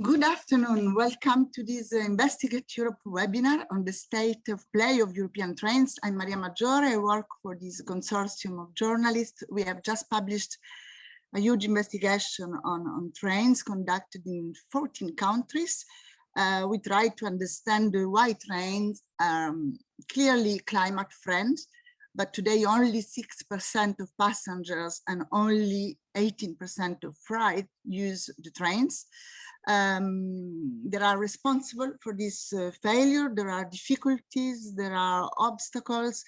Good afternoon. Welcome to this uh, Investigate Europe webinar on the state of play of European trains. I'm Maria Maggiore. I work for this consortium of journalists. We have just published a huge investigation on, on trains conducted in 14 countries. Uh, we try to understand why trains are um, clearly climate friendly, but today only 6% of passengers and only 18% of freight use the trains um, that are responsible for this uh, failure. There are difficulties, there are obstacles.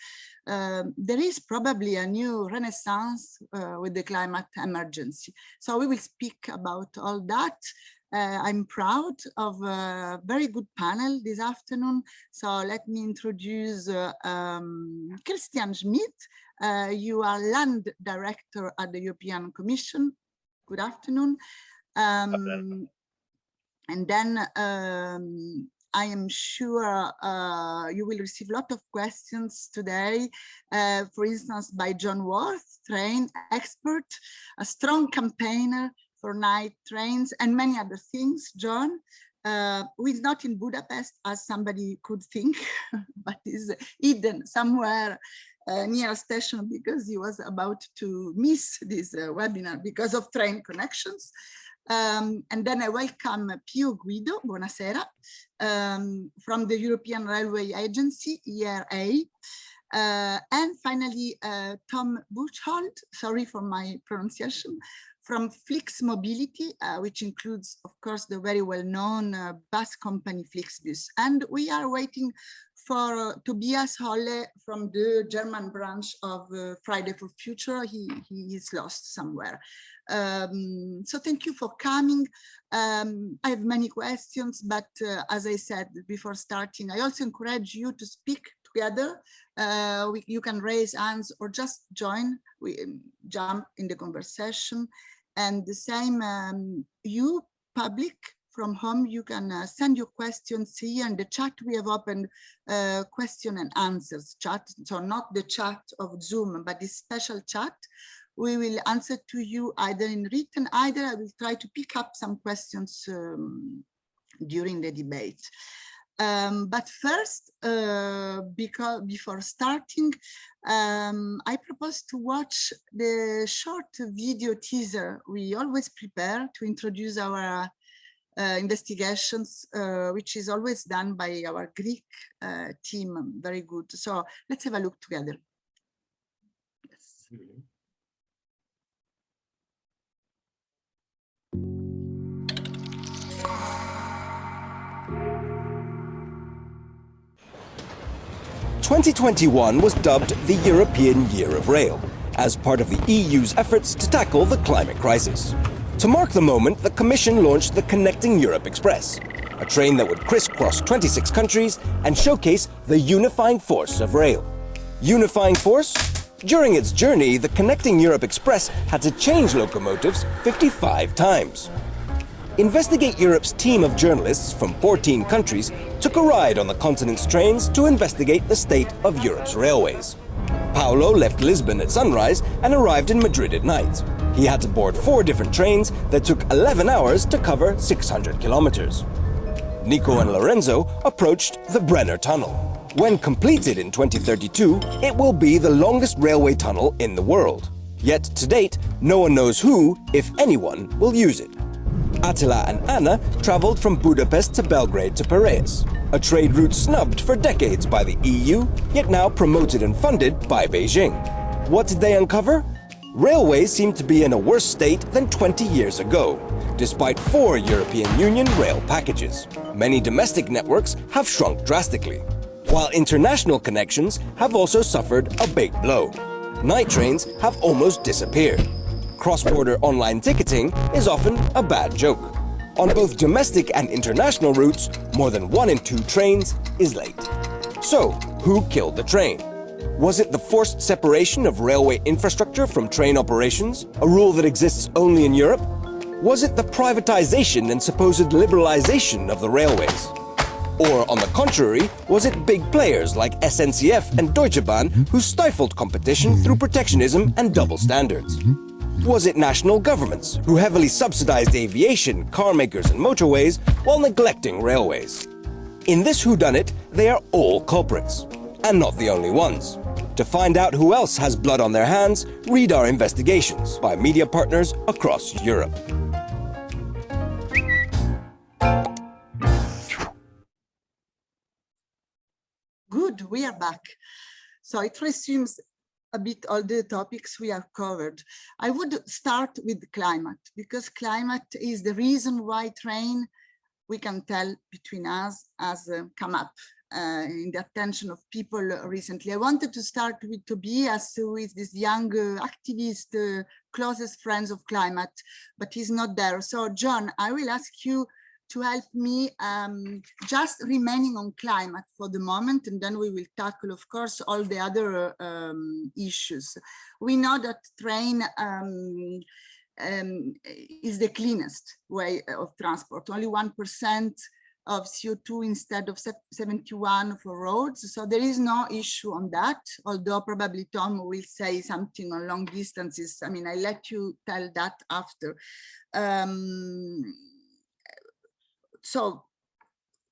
Um, there is probably a new renaissance uh, with the climate emergency. So we will speak about all that. Uh, I'm proud of a very good panel this afternoon. So let me introduce uh, um, Christian Schmidt. Uh, you are land director at the European Commission. Good afternoon. Um, and then um, I am sure uh, you will receive a lot of questions today, uh, for instance, by John Worth, train expert, a strong campaigner for night trains and many other things. John, uh, who is not in Budapest as somebody could think, but is hidden somewhere uh, near a station because he was about to miss this uh, webinar because of train connections. Um, and then I welcome Pio Guido, buonasera, um, from the European Railway Agency, ERA. Uh, and finally, uh, Tom Buchholz, sorry for my pronunciation, from Flix Mobility, uh, which includes, of course, the very well-known uh, bus company Flixbus. And we are waiting for uh, Tobias Holle from the German branch of uh, Friday for Future. He, he is lost somewhere. Um, so thank you for coming. Um, I have many questions, but uh, as I said before starting, I also encourage you to speak together. Uh, we, you can raise hands or just join, we um, jump in the conversation. And the same, um, you public from home, you can uh, send your questions here in the chat. We have opened uh, question and answers chat. So not the chat of Zoom, but this special chat we will answer to you either in written, either I will try to pick up some questions um, during the debate. Um, but first, uh, because before starting, um, I propose to watch the short video teaser we always prepare to introduce our uh, investigations, uh, which is always done by our Greek uh, team. Very good. So let's have a look together. Yes. Mm -hmm. 2021 was dubbed the European Year of Rail, as part of the EU's efforts to tackle the climate crisis. To mark the moment, the Commission launched the Connecting Europe Express, a train that would crisscross 26 countries and showcase the unifying force of rail. Unifying force? During its journey, the Connecting Europe Express had to change locomotives 55 times. Investigate Europe's team of journalists from 14 countries took a ride on the continent's trains to investigate the state of Europe's railways. Paulo left Lisbon at sunrise and arrived in Madrid at night. He had to board four different trains that took 11 hours to cover 600 kilometers. Nico and Lorenzo approached the Brenner Tunnel. When completed in 2032, it will be the longest railway tunnel in the world. Yet to date, no one knows who, if anyone, will use it. Attila and Anna traveled from Budapest to Belgrade to Piraeus, a trade route snubbed for decades by the EU, yet now promoted and funded by Beijing. What did they uncover? Railways seem to be in a worse state than 20 years ago, despite four European Union rail packages. Many domestic networks have shrunk drastically, while international connections have also suffered a big blow. Night trains have almost disappeared cross-border online ticketing is often a bad joke. On both domestic and international routes, more than one in two trains is late. So, who killed the train? Was it the forced separation of railway infrastructure from train operations, a rule that exists only in Europe? Was it the privatization and supposed liberalization of the railways? Or, on the contrary, was it big players like SNCF and Deutsche Bahn who stifled competition through protectionism and double standards? Was it national governments who heavily subsidized aviation, car makers and motorways while neglecting railways? In this whodunit, they are all culprits. And not the only ones. To find out who else has blood on their hands, read our investigations by media partners across Europe. Good, we are back. So it resumes a bit all the topics we have covered. I would start with climate because climate is the reason why train, we can tell between us, has uh, come up uh, in the attention of people recently. I wanted to start with Tobias, who is this young uh, activist, uh, closest friends of climate, but he's not there. So John, I will ask you to help me um, just remaining on climate for the moment, and then we will tackle, of course, all the other um, issues. We know that train um, um is the cleanest way of transport. Only 1% of CO2 instead of 71 for roads. So there is no issue on that, although probably Tom will say something on long distances. I mean, I let you tell that after. Um, so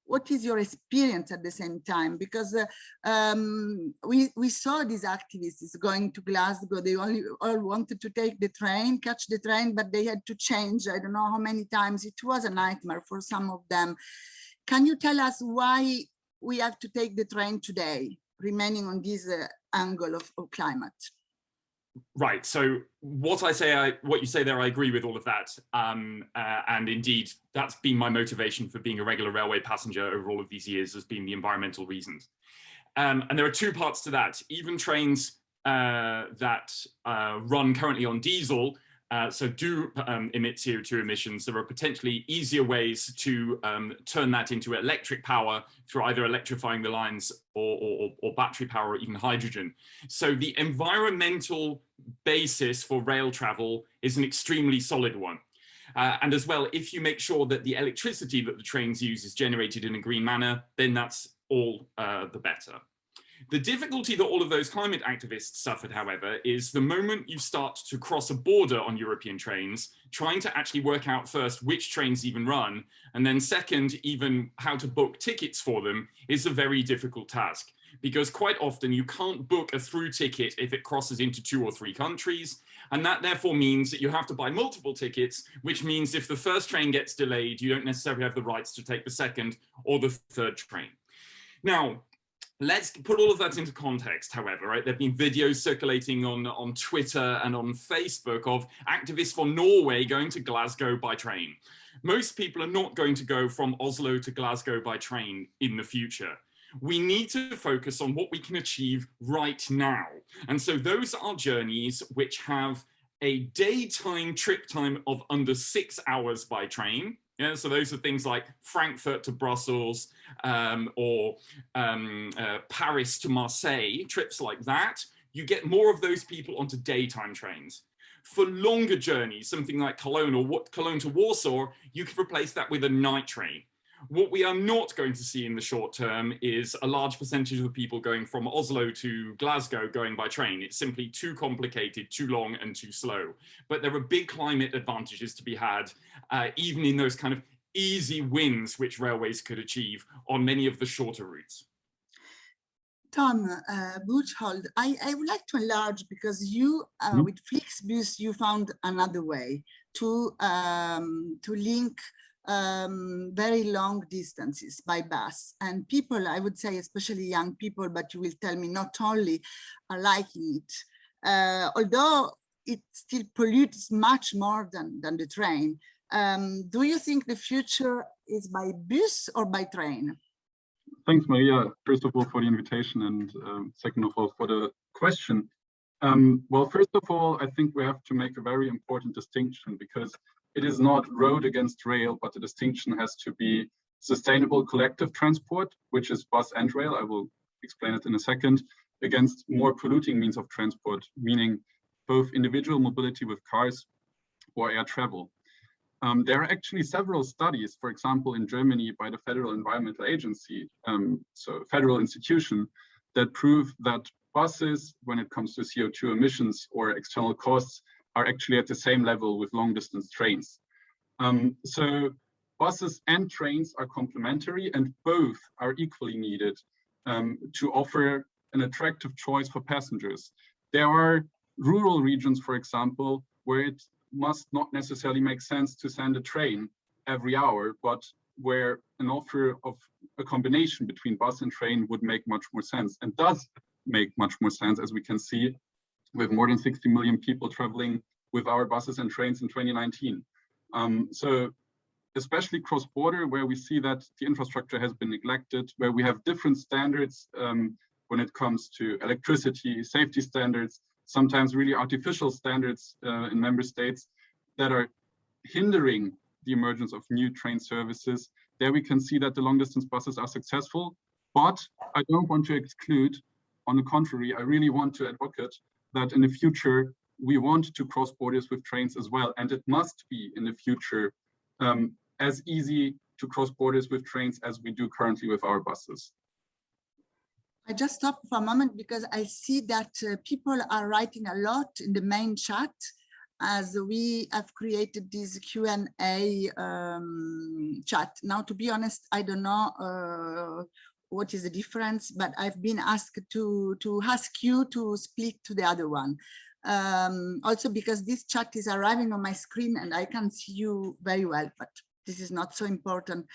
what is your experience at the same time? Because uh, um, we, we saw these activists going to Glasgow, they only all wanted to take the train, catch the train, but they had to change, I don't know how many times, it was a nightmare for some of them. Can you tell us why we have to take the train today, remaining on this uh, angle of, of climate? Right. So what I say, I, what you say there, I agree with all of that. Um, uh, and indeed, that's been my motivation for being a regular railway passenger over all of these years has been the environmental reasons. Um, and there are two parts to that. Even trains uh, that uh, run currently on diesel uh, so do um, emit CO2 emissions. There are potentially easier ways to um, turn that into electric power through either electrifying the lines or, or, or, battery power or even hydrogen. So the environmental basis for rail travel is an extremely solid one. Uh, and as well, if you make sure that the electricity that the trains use is generated in a green manner, then that's all uh, the better. The difficulty that all of those climate activists suffered, however, is the moment you start to cross a border on European trains, trying to actually work out first which trains even run, and then second, even how to book tickets for them is a very difficult task. Because quite often you can't book a through ticket if it crosses into two or three countries. And that therefore means that you have to buy multiple tickets, which means if the first train gets delayed, you don't necessarily have the rights to take the second or the third train. Now, Let's put all of that into context, however, right? There have been videos circulating on, on Twitter and on Facebook of activists for Norway going to Glasgow by train. Most people are not going to go from Oslo to Glasgow by train in the future. We need to focus on what we can achieve right now. And so those are journeys which have a daytime trip time of under six hours by train, yeah, so those are things like Frankfurt to Brussels um, or um, uh, Paris to Marseille, trips like that. You get more of those people onto daytime trains. For longer journeys, something like Cologne or what Cologne to Warsaw, you could replace that with a night train. What we are not going to see in the short term is a large percentage of the people going from Oslo to Glasgow going by train. It's simply too complicated, too long and too slow. But there are big climate advantages to be had, uh, even in those kind of easy wins which railways could achieve on many of the shorter routes. Tom uh, Buchholz, I, I would like to enlarge because you, uh, mm with Flixbus, you found another way to um, to link um, very long distances by bus. And people, I would say, especially young people, but you will tell me not only are liking it, uh, although it still pollutes much more than, than the train. Um, do you think the future is by bus or by train? Thanks, Maria, first of all, for the invitation and um, second of all, for the question. Um, well, first of all, I think we have to make a very important distinction because it is not road against rail, but the distinction has to be sustainable collective transport, which is bus and rail. I will explain it in a second, against more polluting means of transport, meaning both individual mobility with cars or air travel. Um, there are actually several studies, for example, in Germany by the Federal Environmental Agency, um, so federal institution, that prove that buses, when it comes to CO2 emissions or external costs, are actually at the same level with long distance trains. Um, so buses and trains are complementary and both are equally needed um, to offer an attractive choice for passengers. There are rural regions, for example, where it must not necessarily make sense to send a train every hour, but where an offer of a combination between bus and train would make much more sense and does make much more sense, as we can see with more than 60 million people traveling with our buses and trains in 2019. Um, so especially cross-border, where we see that the infrastructure has been neglected, where we have different standards um, when it comes to electricity, safety standards, sometimes really artificial standards uh, in member states that are hindering the emergence of new train services. There we can see that the long distance buses are successful, but I don't want to exclude, on the contrary, I really want to advocate that in the future, we want to cross borders with trains as well. And it must be in the future um, as easy to cross borders with trains as we do currently with our buses. I just stop for a moment because I see that uh, people are writing a lot in the main chat as we have created this Q&A um, chat. Now, to be honest, I don't know uh, what is the difference, but I've been asked to, to ask you to split to the other one. Um, also because this chat is arriving on my screen and I can see you very well, but this is not so important.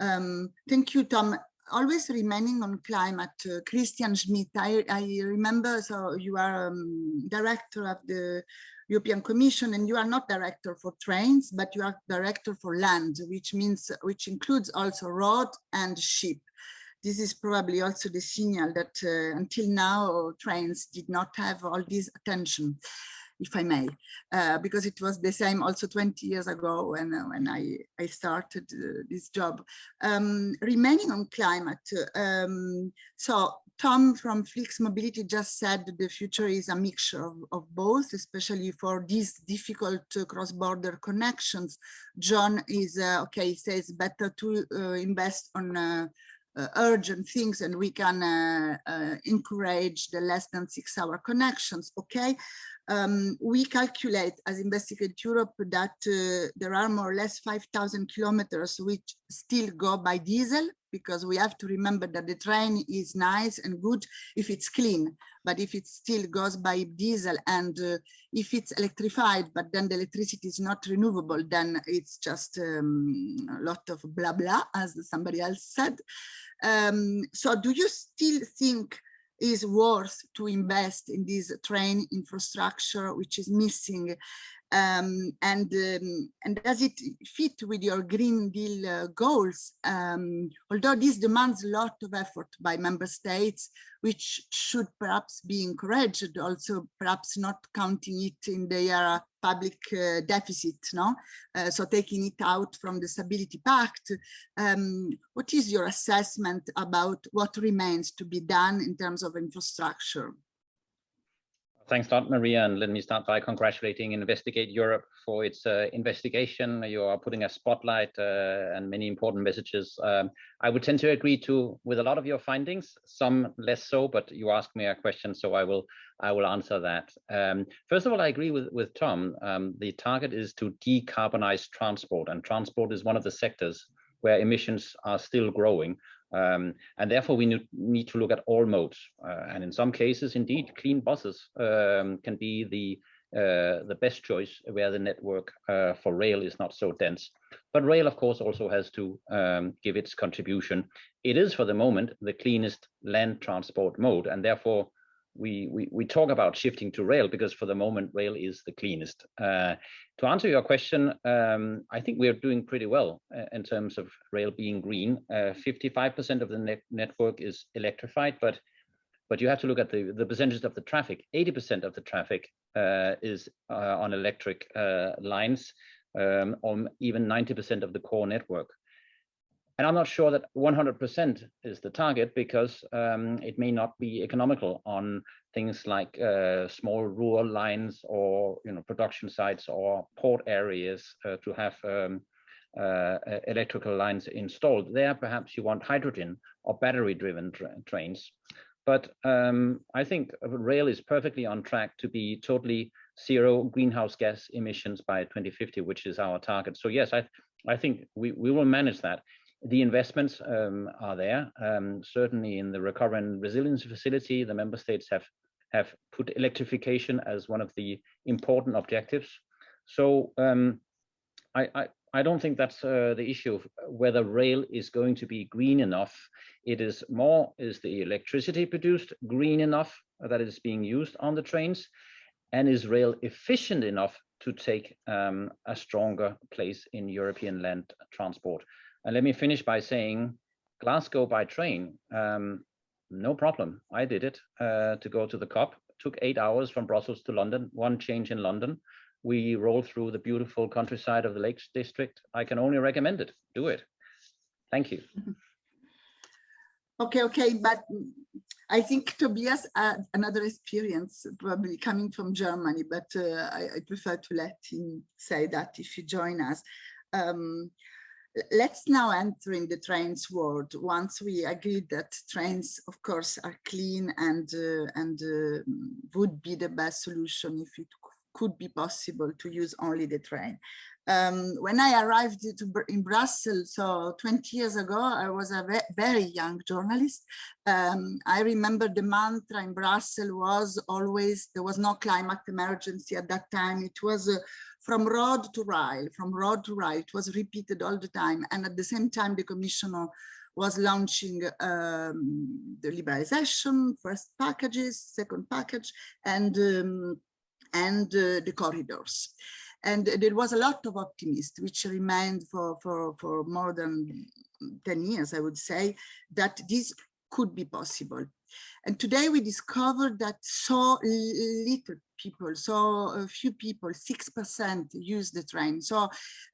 Um, thank you, Tom. Always remaining on climate, uh, Christian Schmidt, I, I remember, so you are um, director of the European Commission and you are not director for trains, but you are director for land, which means, which includes also road and ship. This is probably also the signal that uh, until now trains did not have all this attention if I may, uh, because it was the same also 20 years ago when, uh, when I, I started uh, this job. Um, remaining on climate, um, so Tom from Flix Mobility just said the future is a mixture of, of both, especially for these difficult uh, cross-border connections. John is, uh, okay, says better to uh, invest on uh, urgent things and we can uh, uh, encourage the less than six hour connections okay? Um, we calculate as Investigate Europe that uh, there are more or less 5,000 kilometers which still go by diesel because we have to remember that the train is nice and good if it's clean, but if it still goes by diesel and uh, if it's electrified, but then the electricity is not renewable, then it's just um, a lot of blah blah, as somebody else said. Um, so do you still think is worth to invest in this train infrastructure which is missing um, and um, and does it fit with your Green Deal uh, goals? Um, although this demands a lot of effort by member states, which should perhaps be encouraged, also perhaps not counting it in their public uh, deficit, no? Uh, so taking it out from the Stability Pact. Um, what is your assessment about what remains to be done in terms of infrastructure? Thanks a lot, Maria. And let me start by congratulating Investigate Europe for its uh, investigation. You are putting a spotlight uh, and many important messages. Um, I would tend to agree to with a lot of your findings, some less so, but you asked me a question, so I will I will answer that. Um, first of all, I agree with, with Tom. Um, the target is to decarbonize transport, and transport is one of the sectors where emissions are still growing. Um, and therefore, we need to look at all modes. Uh, and in some cases, indeed, clean buses um, can be the uh, the best choice where the network uh, for rail is not so dense. But rail, of course, also has to um, give its contribution. It is, for the moment, the cleanest land transport mode, and therefore we, we, we talk about shifting to rail because for the moment, rail is the cleanest. Uh, to answer your question, um, I think we're doing pretty well uh, in terms of rail being green. 55% uh, of the net network is electrified, but but you have to look at the, the percentage of the traffic. 80% of the traffic uh, is uh, on electric uh, lines, um, or even 90% of the core network. And I'm not sure that 100% is the target because um, it may not be economical on things like uh, small rural lines or you know production sites or port areas uh, to have um, uh, electrical lines installed. There, perhaps you want hydrogen or battery-driven tra trains. But um, I think rail is perfectly on track to be totally zero greenhouse gas emissions by 2050, which is our target. So yes, I, I think we, we will manage that. The investments um, are there. Um, certainly in the recovery and resilience facility, the member states have have put electrification as one of the important objectives. So um, I, I, I don't think that's uh, the issue of whether rail is going to be green enough. It is more, is the electricity produced green enough that is being used on the trains? And is rail efficient enough to take um, a stronger place in European land transport? And let me finish by saying Glasgow by train, um, no problem. I did it uh, to go to the COP. Took eight hours from Brussels to London, one change in London we roll through the beautiful countryside of the Lakes District, I can only recommend it. Do it. Thank you. Okay, okay, but I think Tobias had another experience, probably coming from Germany, but uh, I, I, prefer to let him say that if you join us. Um, let's now enter in the trains world. Once we agreed that trains, of course, are clean and uh, and uh, would be the best solution if it could be possible to use only the train. Um, when I arrived to, in Brussels, so 20 years ago, I was a ve very young journalist. Um, I remember the mantra in Brussels was always, there was no climate emergency at that time. It was uh, from road to rail, from road to rail. It was repeated all the time. And at the same time, the commissioner was launching um, the liberalization, first packages, second package, and um, and uh, the corridors. And there was a lot of optimism, which remained for, for, for more than 10 years, I would say, that this could be possible. And today we discovered that so little people, so few people, 6% use the train. So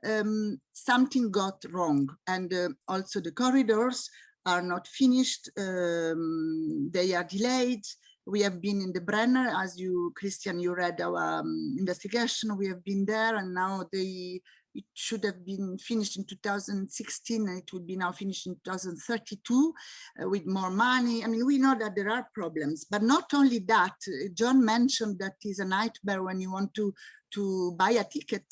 um, something got wrong. And uh, also the corridors are not finished, um, they are delayed, we have been in the Brenner, as you, Christian, you read our um, investigation. We have been there, and now they it should have been finished in 2016, and it would be now finished in 2032 uh, with more money. I mean, we know that there are problems, but not only that. Uh, John mentioned that is a nightmare when you want to to buy a ticket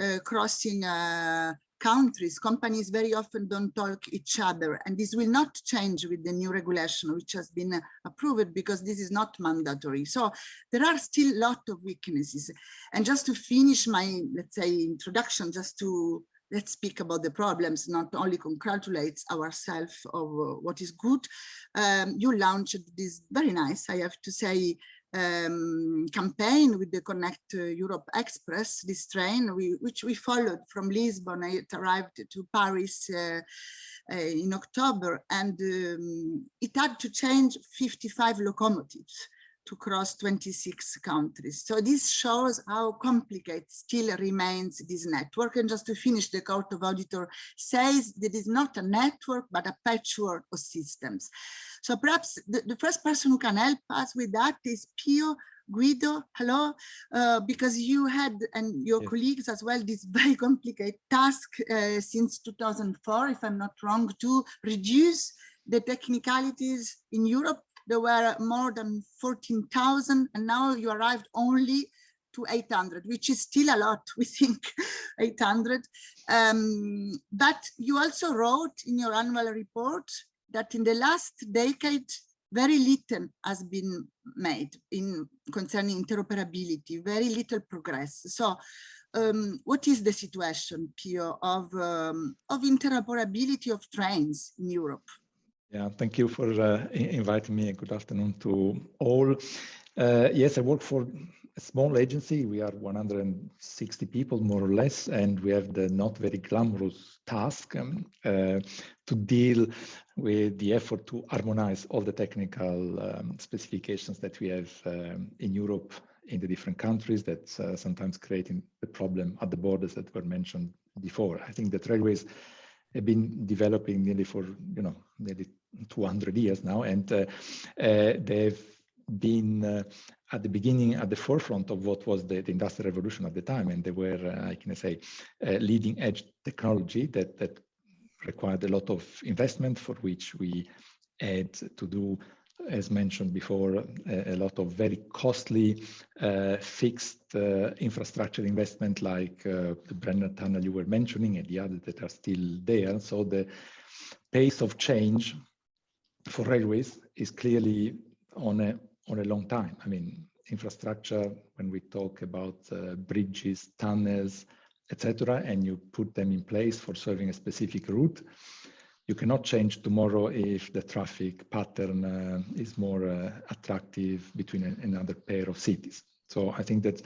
uh, crossing uh, countries, companies very often don't talk each other. And this will not change with the new regulation, which has been approved because this is not mandatory. So there are still a lot of weaknesses. And just to finish my, let's say, introduction, just to let's speak about the problems, not only congratulate ourselves of what is good. Um, you launched this very nice, I have to say, um, campaign with the Connect Europe Express, this train, we, which we followed from Lisbon. It arrived to Paris uh, uh, in October, and um, it had to change 55 locomotives to cross 26 countries. So this shows how complicated still remains this network. And just to finish, the Court of Auditor says that it's not a network, but a patchwork of systems. So perhaps the, the first person who can help us with that is Pio Guido, hello, uh, because you had and your yes. colleagues as well this very complicated task uh, since 2004, if I'm not wrong, to reduce the technicalities in Europe. There were more than 14,000 and now you arrived only to 800, which is still a lot, we think, 800. Um, but you also wrote in your annual report that in the last decade, very little has been made in concerning interoperability, very little progress. So um, what is the situation, Pio, of, um, of interoperability of trains in Europe? Yeah, thank you for uh, inviting me. Good afternoon to all. Uh, yes, I work for a small agency. We are 160 people, more or less, and we have the not very glamorous task um, uh, to deal with the effort to harmonize all the technical um, specifications that we have um, in Europe in the different countries that uh, sometimes creating the problem at the borders that were mentioned before. I think that railways have been developing nearly for, you know, nearly 200 years now, and uh, uh, they've been uh, at the beginning at the forefront of what was the, the industrial revolution at the time and they were uh, i can say uh, leading edge technology that that required a lot of investment for which we had to do as mentioned before, a, a lot of very costly uh, fixed infrastructure investment like the Brenner Tunnel you were mentioning and the others that are still there. So the pace of change for railways is clearly on a, on a long time. I mean, infrastructure, when we talk about uh, bridges, tunnels, etc., and you put them in place for serving a specific route, you cannot change tomorrow if the traffic pattern uh, is more uh, attractive between a, another pair of cities. So I think that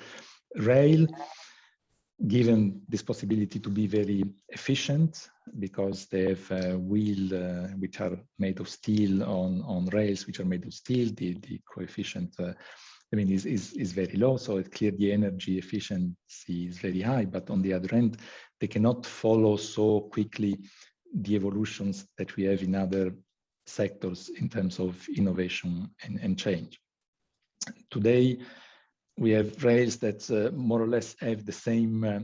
rail, given this possibility to be very efficient, because they have a wheel uh, which are made of steel on, on rails, which are made of steel, the, the coefficient uh, I mean, is, is, is very low. So it's clear the energy efficiency is very high, but on the other end, they cannot follow so quickly the evolutions that we have in other sectors in terms of innovation and, and change. Today, we have rails that uh, more or less have the same uh,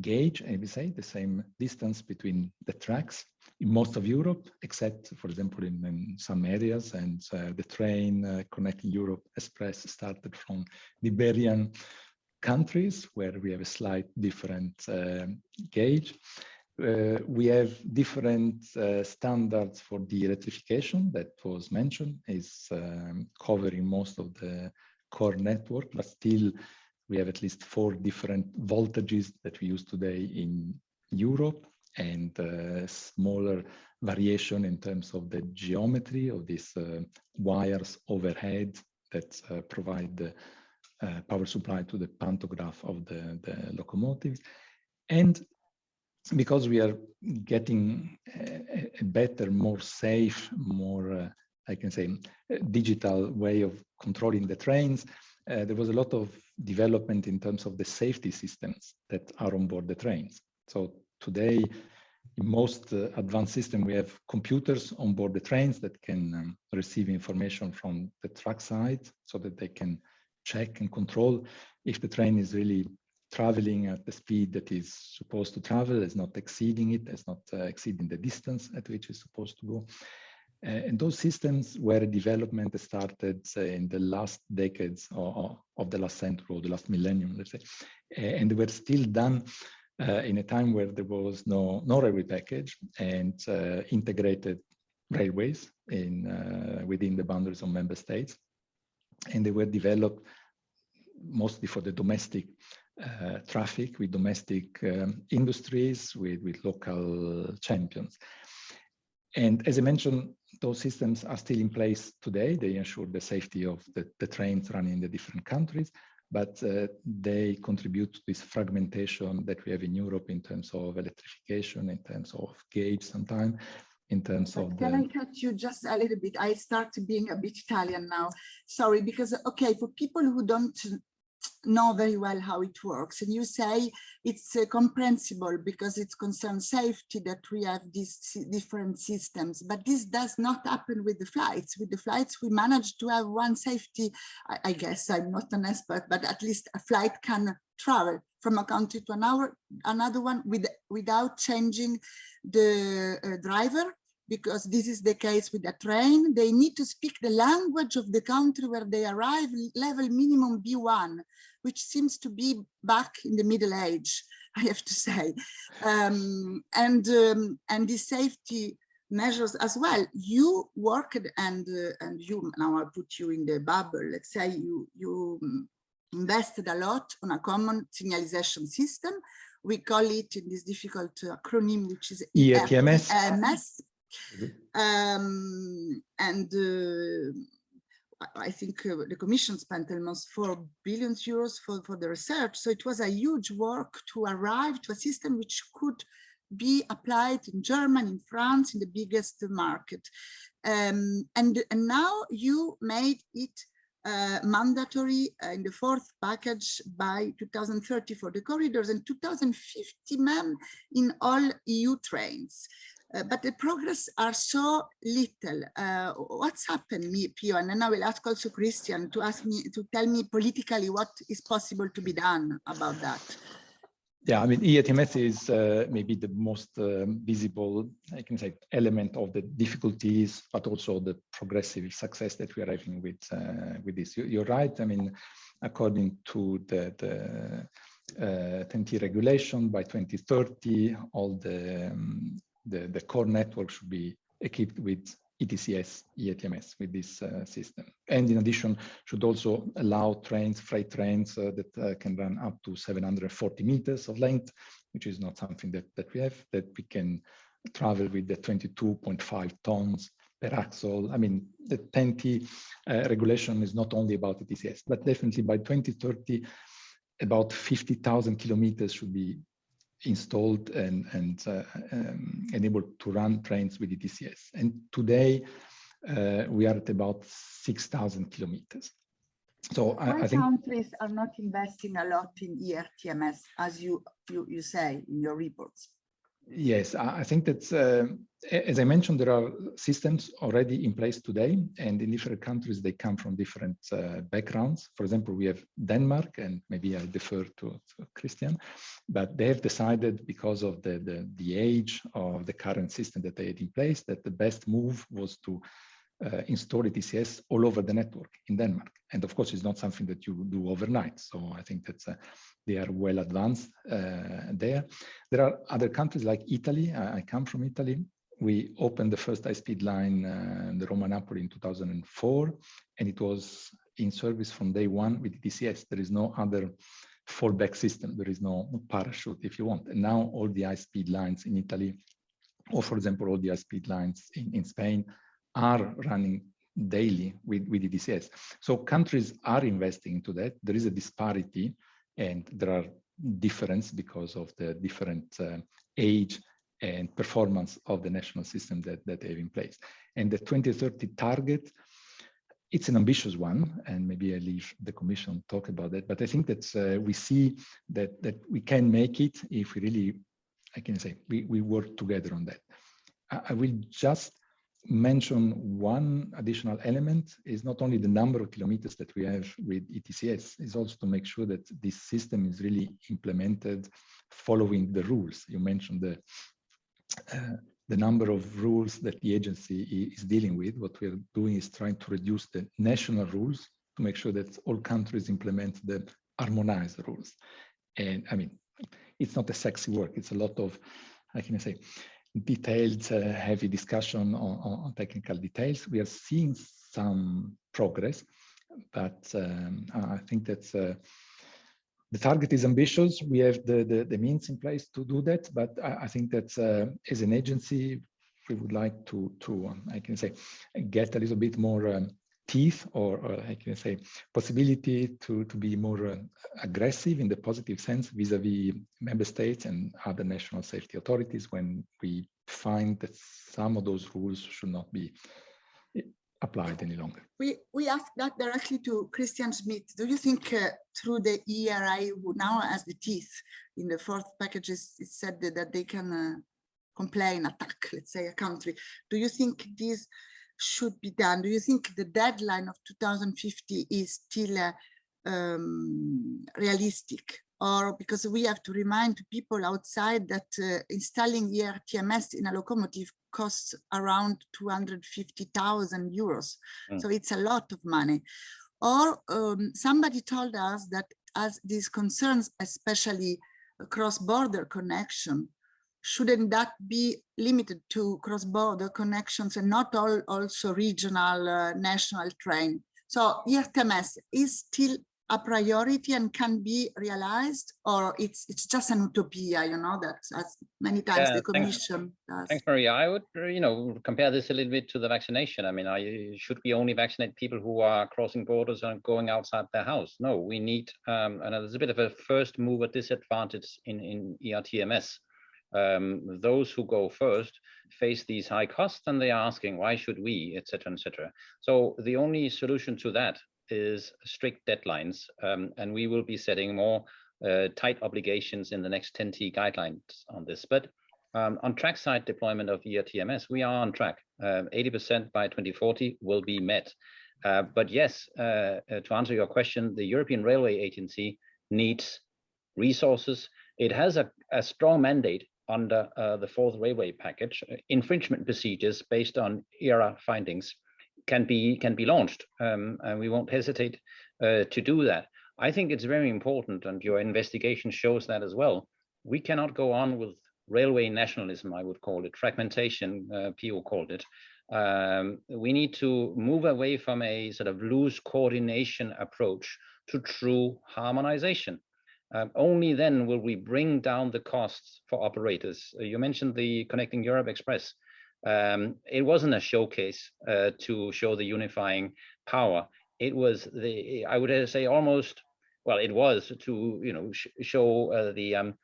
gauge, I would say, the same distance between the tracks in most of Europe, except, for example, in, in some areas. And uh, the train uh, connecting Europe Express started from the Iberian countries, where we have a slight different uh, gauge. Uh, we have different uh, standards for the electrification that was mentioned is um, covering most of the core network, but still we have at least four different voltages that we use today in Europe and uh, smaller variation in terms of the geometry of these uh, wires overhead that uh, provide the uh, power supply to the pantograph of the, the locomotives. And because we are getting a, a better, more safe, more, uh, I can say, digital way of controlling the trains, uh, there was a lot of development in terms of the safety systems that are on board the trains. So today, in most uh, advanced system, we have computers on board the trains that can um, receive information from the track side so that they can check and control if the train is really traveling at the speed that is supposed to travel, is not exceeding it, is not uh, exceeding the distance at which it's supposed to go. Uh, and those systems were development started uh, in the last decades of, of the last century or the last millennium, let's say, uh, and they were still done uh, in a time where there was no, no railway package and uh, integrated railways in within the boundaries of member states. And they were developed mostly for the domestic uh, traffic with domestic um, industries, with, with local champions. And as I mentioned, those systems are still in place today. They ensure the safety of the, the trains running in the different countries, but uh, they contribute to this fragmentation that we have in Europe in terms of electrification, in terms of gauge sometimes, in terms but of can the... I cut you just a little bit? I start being a bit Italian now. Sorry, because, okay, for people who don't know very well how it works. And you say it's uh, comprehensible because it concerns safety that we have these different systems. But this does not happen with the flights. With the flights we manage to have one safety I, I guess i'm not an expert but at least a flight can travel from a country to another another one with without changing the uh, driver because this is the case with a train, they need to speak the language of the country where they arrive, level minimum B1, which seems to be back in the Middle Age, I have to say. Um, and, um, and the safety measures as well. You worked and, uh, and you, now I'll put you in the bubble, let's say you, you invested a lot on a common signalization system. We call it in this difficult acronym, which is ERTMS. EMS, um, and uh, I think uh, the Commission spent almost 4 billion euros for, for the research. So it was a huge work to arrive to a system which could be applied in Germany, in France, in the biggest market. Um, and, and now you made it uh, mandatory uh, in the fourth package by 2030 for the corridors and 2050 mem in all EU trains. Uh, but the progress are so little. Uh, what's happened, me, Pio? And then I will ask also Christian to ask me to tell me politically what is possible to be done about that. Yeah, I mean, ERTMS is uh, maybe the most um, visible, I can say, element of the difficulties, but also the progressive success that we are having with uh, with this. You, are right. I mean, according to the, the uh, TEN-T regulation, by 2030, all the, um, the the core network should be equipped with ETCS, ERTMS with this uh, system. And in addition, should also allow trains, freight trains uh, that uh, can run up to 740 meters of length, which is not something that, that we have, that we can travel with the 22.5 tons per axle. I mean, the TEN-T uh, regulation is not only about ETCS, but definitely by 2030, about 50,000 kilometers should be installed and, and uh, um, enabled to run trains with the ETCS. And today uh, we are at about 6,000 kilometers. So I, I, think countries are not investing a lot in ERTMS, as you, you, you say in your reports. Yes, I think that, uh, as I mentioned, there are systems already in place today, and in different countries, they come from different uh, backgrounds. For example, we have Denmark, and maybe I defer to, to Christian, but they have decided because of the, the, the, age of the current system that they had in place, that the best move was to uh, install ETCS all over the network in Denmark. And of course, it's not something that you do overnight. So I think that uh, they are well advanced uh, there. There are other countries like Italy. I, I come from Italy. We opened the first high-speed line, uh, the Roma-Napoli in 2004, and it was in service from day one with ETCS. There is no other fallback system. There is no parachute if you want. And now all the high-speed lines in Italy, or for example, all the high-speed lines in, in Spain are running daily with, with ETCS. So countries are investing into that. There is a disparity and there are difference because of the different uh, age and performance of the national system that, that they have in place. And the 2030 target, it's an ambitious one, and maybe I leave the commission talk about that, but I think that uh, we see that, that we can make it if we really, I can say, we, we work together on that. I, I will just mention one additional element is not only the number of kilometers that we have with ETCS, is also to make sure that this system is really implemented following the rules. You mentioned the uh, the number of rules that the agency is dealing with. What we are doing is trying to reduce the national rules to make sure that all countries implement the harmonized rules. And I mean, it's not a sexy work. It's a lot of, how can I say, detailed, uh, heavy discussion on, on, technical details. We are seeing some progress, but um, I think that uh, the target is ambitious. We have the, the, the, means in place to do that, but I, I think that uh, as an agency, we would like to, to um, I can say, get a little bit more um, teeth or, or, I can say possibility to, to be more uh, aggressive in the positive sense vis-a-vis -vis member states and other national safety authorities when we find that some of those rules should not be applied any longer. We, we asked that directly to Christian Schmidt. Do you think uh, through the ERI, who now has the teeth in the fourth packages, it said that, that they can uh, complain, attack, let's say, a country. Do you think this should be done? Do you think the deadline of 2050 is still uh, um, realistic? Or because we have to remind people outside that uh, installing ERTMS in a locomotive costs around 250,000 euros. Mm. So it's a lot of money. Or um, somebody told us that as these concerns, especially cross-border connection, shouldn't that be limited to cross-border connections and not all also regional uh, national train? So ERTMS is still a priority and can be realized or it's it's just an utopia you know that as many times yeah, the commission thanks, does. thanks maria. I would you know compare this a little bit to the vaccination. I mean I, should we only vaccinate people who are crossing borders and going outside their house. No we need um and there's a bit of a first mover disadvantage in in ertms um, those who go first face these high costs and they are asking why should we etc etc so the only solution to that is strict deadlines um, and we will be setting more uh, tight obligations in the next TEN-T guidelines on this but um, on trackside deployment of ERTMS, we are on track. 80% um, by 2040 will be met. Uh, but yes, uh, uh, to answer your question, the European Railway Agency needs resources. It has a, a strong mandate under uh, the fourth railway package. Infringement procedures based on ERA findings can be can be launched, um, and we won't hesitate uh, to do that. I think it's very important, and your investigation shows that as well. We cannot go on with railway nationalism, I would call it, fragmentation, uh, Pio called it. Um, we need to move away from a sort of loose coordination approach to true harmonization. Um, only then will we bring down the costs for operators. Uh, you mentioned the Connecting Europe Express. Um, it wasn't a showcase uh, to show the unifying power. It was the, I would say almost, well, it was to, you know, sh show uh, the um,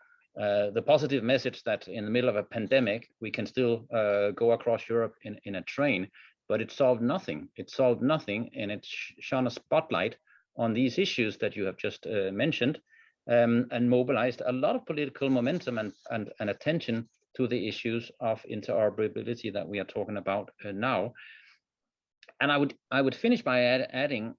uh, the positive message that in the middle of a pandemic, we can still uh, go across Europe in, in a train, but it solved nothing. It solved nothing, and it sh shone a spotlight on these issues that you have just uh, mentioned, um, and mobilized a lot of political momentum and, and, and attention to the issues of interoperability that we are talking about uh, now. And I would I would finish by add, adding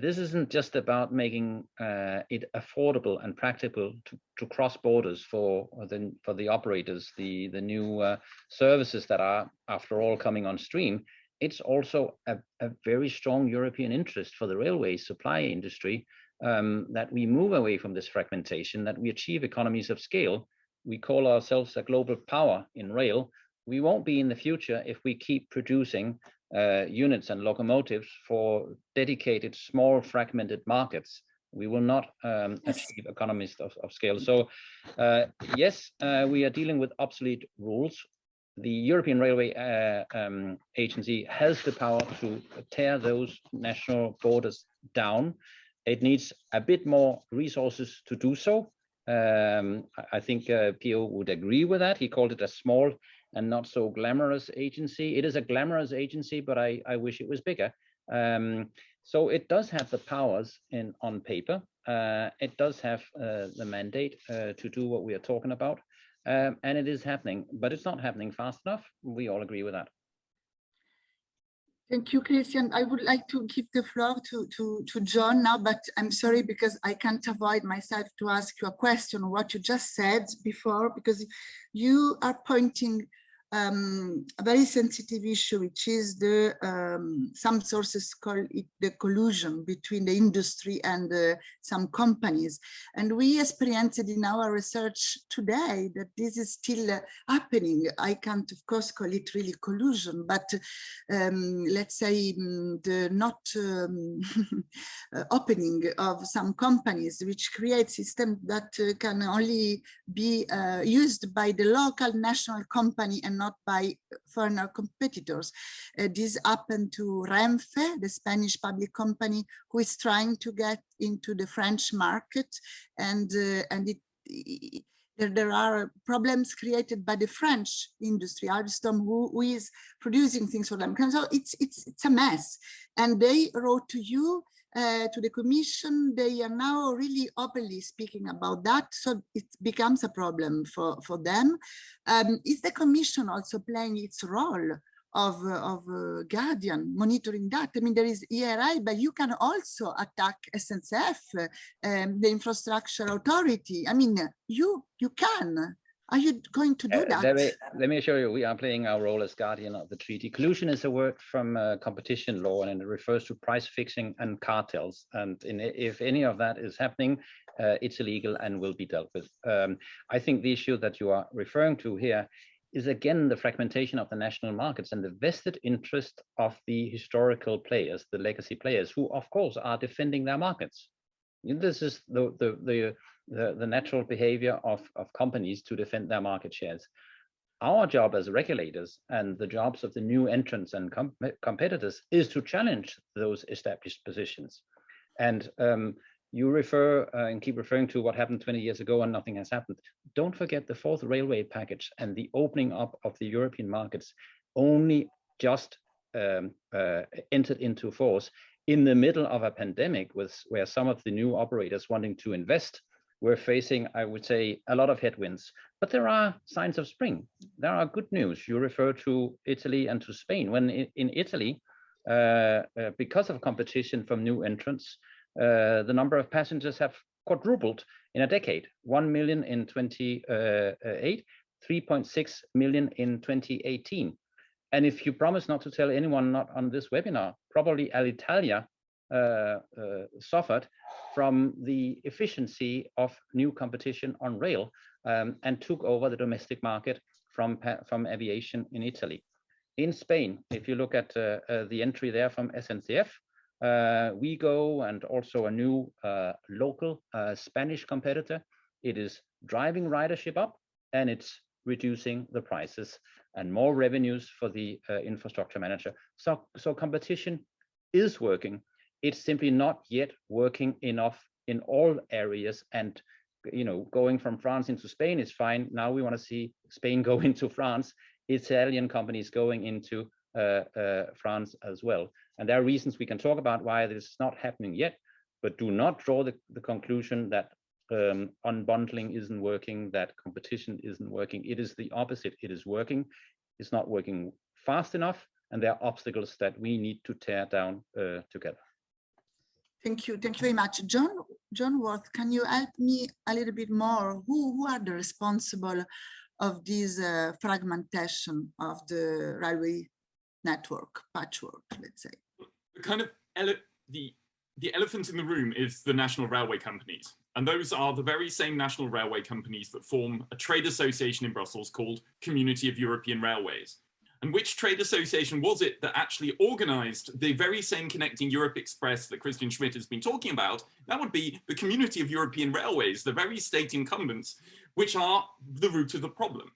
this isn't just about making uh, it affordable and practical to, to cross borders for the for the operators, the the new uh, services that are after all coming on stream. It's also a, a very strong European interest for the railway supply industry um, that we move away from this fragmentation, that we achieve economies of scale. We call ourselves a global power in rail. We won't be in the future if we keep producing uh, units and locomotives for dedicated small fragmented markets we will not um, achieve economies of, of scale. So uh, yes, uh, we are dealing with obsolete rules. The European Railway uh, um, Agency has the power to tear those national borders down. It needs a bit more resources to do so. Um, I think uh, Pio would agree with that. He called it a small and not so glamorous agency. It is a glamorous agency, but I, I wish it was bigger. Um, so it does have the powers in on paper. Uh, it does have uh, the mandate uh, to do what we are talking about. Um, and it is happening, but it's not happening fast enough. We all agree with that. Thank you, Kristian. I would like to give the floor to, to, to John now, but I'm sorry because I can't avoid myself to ask you a question, what you just said before, because you are pointing um, a very sensitive issue, which is the um, some sources call it the collusion between the industry and uh, some companies. And we experienced in our research today that this is still uh, happening. I can't, of course, call it really collusion, but um, let's say um, the not um, uh, opening of some companies, which create systems that uh, can only be uh, used by the local national company and not by foreign competitors. Uh, this happened to Renfe, the Spanish public company, who is trying to get into the French market, and uh, and it, it there, there, are problems created by the French industry, Alstom, who, who is producing things for them. So it's it's it's a mess. And they wrote to you uh, to the commission, they are now really openly speaking about that. So it becomes a problem for, for them. Um, is the commission also playing its role of, of uh, guardian monitoring that? I mean, there is ERI, but you can also attack SNCF, um, the infrastructure authority. I mean, you, you can. Are you going to do uh, that? Let me, let me assure you, we are playing our role as guardian of the treaty. Collusion is a word from uh, competition law and it refers to price fixing and cartels. And in, if any of that is happening, uh, it's illegal and will be dealt with. Um, I think the issue that you are referring to here is again the fragmentation of the national markets and the vested interest of the historical players, the legacy players, who of course are defending their markets. This is the, the, the the, the natural behavior of, of companies to defend their market shares. Our job as regulators and the jobs of the new entrants and com competitors is to challenge those established positions. And um, you refer uh, and keep referring to what happened 20 years ago and nothing has happened. Don't forget the fourth railway package and the opening up of the European markets only just um, uh, entered into force in the middle of a pandemic with where some of the new operators wanting to invest we're facing, I would say, a lot of headwinds, but there are signs of spring. There are good news. You refer to Italy and to Spain. When in Italy, uh, uh, because of competition from new entrants, uh, the number of passengers have quadrupled in a decade, 1 million in 28, 3.6 million in 2018. And if you promise not to tell anyone not on this webinar, probably Alitalia uh, uh, suffered from the efficiency of new competition on rail um, and took over the domestic market from, from aviation in Italy. In Spain, if you look at uh, uh the entry there from SNCF, uh, Ouigo and also a new uh, local Spanish competitor, it is driving ridership up and it's reducing the prices and more revenues for the uh, infrastructure manager. So, so competition is working. It's simply not yet working enough in all areas. And you know, going from France into Spain is fine. Now we want to see Spain go into France, Italian companies going into uh, uh, France as well. And there are reasons we can talk about why this is not happening yet, but do not draw the, the conclusion that um, unbundling isn't working, that competition isn't working. It is the opposite. It is working. It's not working fast enough, and there are obstacles that we need to tear down uh, together. Thank you. Thank you very much. John, John Worth, can you help me a little bit more? Who, who are the responsible of this uh, fragmentation of the railway network, patchwork, let's say? The kind of the the elephant in the room is the national railway companies. And those are the very same national railway companies that form a trade association in Brussels called Community of European Railways. And which trade association was it that actually organized the very same Connecting Europe Express that Kristian Schmidt has been talking about? That would be the Community of European Railways, the very state incumbents, which are the root of the problem.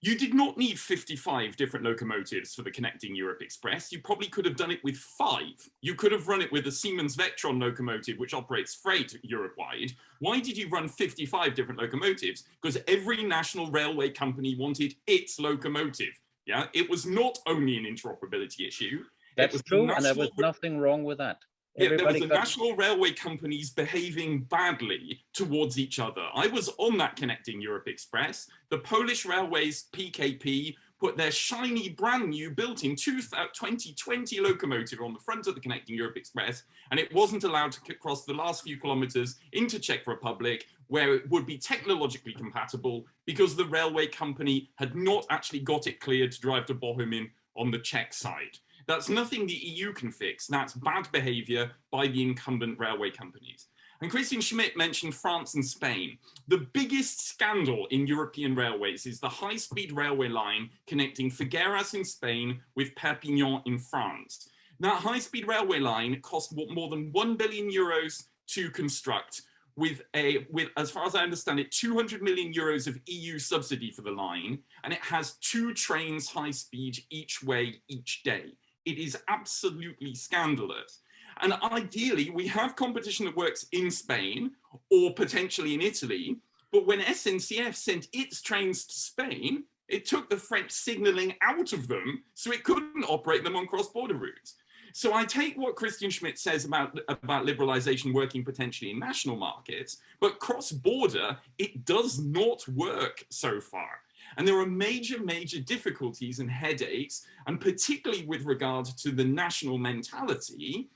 You did not need 55 different locomotives for the Connecting Europe Express. You probably could have done it with five. You could have run it with a Siemens Vectron locomotive, which operates freight Europe-wide. Why did you run 55 different locomotives? Because every national railway company wanted its locomotive. Yeah, it was not only an interoperability issue. That's true, and there was nothing wrong with that. Yeah, there was the national railway companies behaving badly towards each other. I was on that Connecting Europe Express. The Polish Railways PKP put their shiny brand new built-in 2020 locomotive on the front of the Connecting Europe Express, and it wasn't allowed to cross the last few kilometers into Czech Republic, where it would be technologically compatible because the railway company had not actually got it cleared to drive to Bohumín on the Czech side. That's nothing the EU can fix. That's bad behavior by the incumbent railway companies. And Kristian Schmidt mentioned France and Spain. The biggest scandal in European railways is the high-speed railway line connecting Figueras in Spain with Perpignan in France. That high-speed railway line cost more than 1 billion euros to construct with a with as far as I understand it 200 million euros of EU subsidy for the line and it has two trains high speed each way each day it is absolutely scandalous. And ideally, we have competition that works in Spain or potentially in Italy. But when SNCF sent its trains to Spain, it took the French signaling out of them so it couldn't operate them on cross-border routes. So I take what Kristian Schmidt says about, about liberalization working potentially in national markets, but cross-border, it does not work so far. And there are major, major difficulties and headaches, and particularly with regard to the national mentality.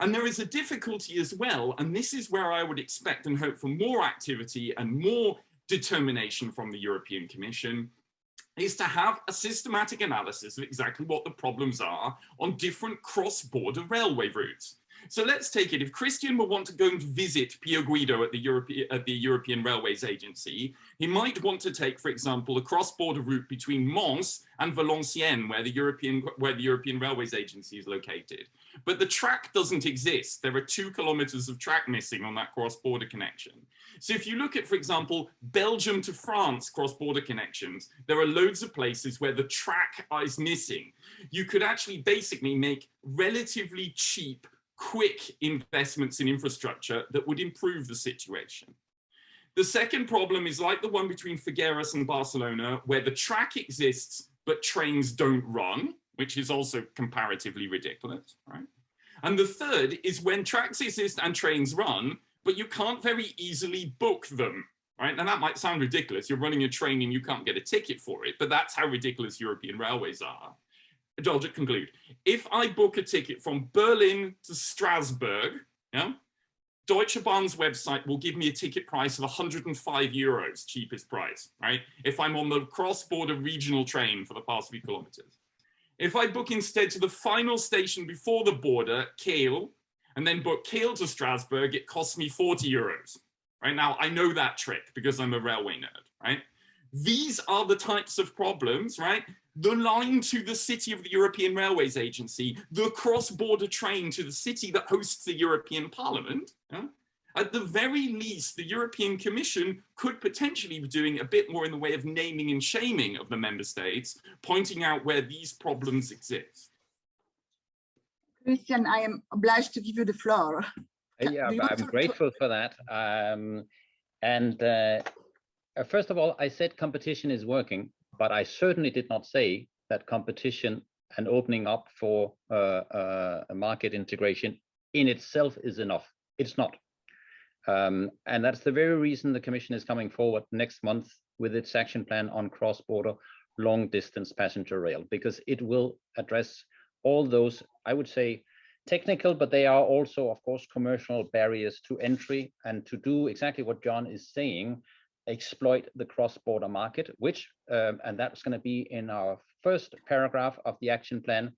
And there is a difficulty as well, and this is where I would expect and hope for more activity and more determination from the European Commission, is to have a systematic analysis of exactly what the problems are on different cross-border railway routes. So let's take it. If Kristian will want to go and visit Pio Guido at the, European, at the European Railways Agency, he might want to take, for example, a cross-border route between Mons and Valenciennes, where the European where the European Railways Agency is located. But the track doesn't exist. There are two kilometers of track missing on that cross-border connection. So if you look at, for example, Belgium to France cross-border connections, there are loads of places where the track is missing. You could actually basically make relatively cheap quick investments in infrastructure that would improve the situation. The second problem is like the one between Figueras and Barcelona, where the track exists, but trains don't run, which is also comparatively ridiculous, right? And the third is when tracks exist and trains run, but you can't very easily book them, right? And that might sound ridiculous. You're running a train and you can't get a ticket for it, but that's how ridiculous European railways are. Just conclude. If I book a ticket from Berlin to Strasbourg, yeah, Deutsche Bahn's website will give me a ticket price of 105 euros, cheapest price, right? If I'm on the cross-border regional train for the past few kilometers. If I book instead to the final station before the border, Kehl, and then book Kehl to Strasbourg, it costs me 40 euros. Right now, I know that trick because I'm a railway nerd, right? These are the types of problems, right? The line to the city of the European Railways Agency, the cross-border train to the city that hosts the European Parliament. Yeah? At the very least, the European Commission could potentially be doing a bit more in the way of naming and shaming of the member states, pointing out where these problems exist. Kristian, I am obliged to give you the floor. Yeah, I'm grateful for that. Um, and uh, uh, first of all, I said competition is working, but I certainly did not say that competition and opening up for uh, uh, market integration in itself is enough. It's not. Um, and that's the very reason the Commission is coming forward next month with its action plan on cross-border long distance passenger rail, because it will address all those, I would say, technical, but they are also, of course, commercial barriers to entry and to do exactly what John is saying, exploit the cross-border market, which, um, and that's going to be in our first paragraph of the action plan,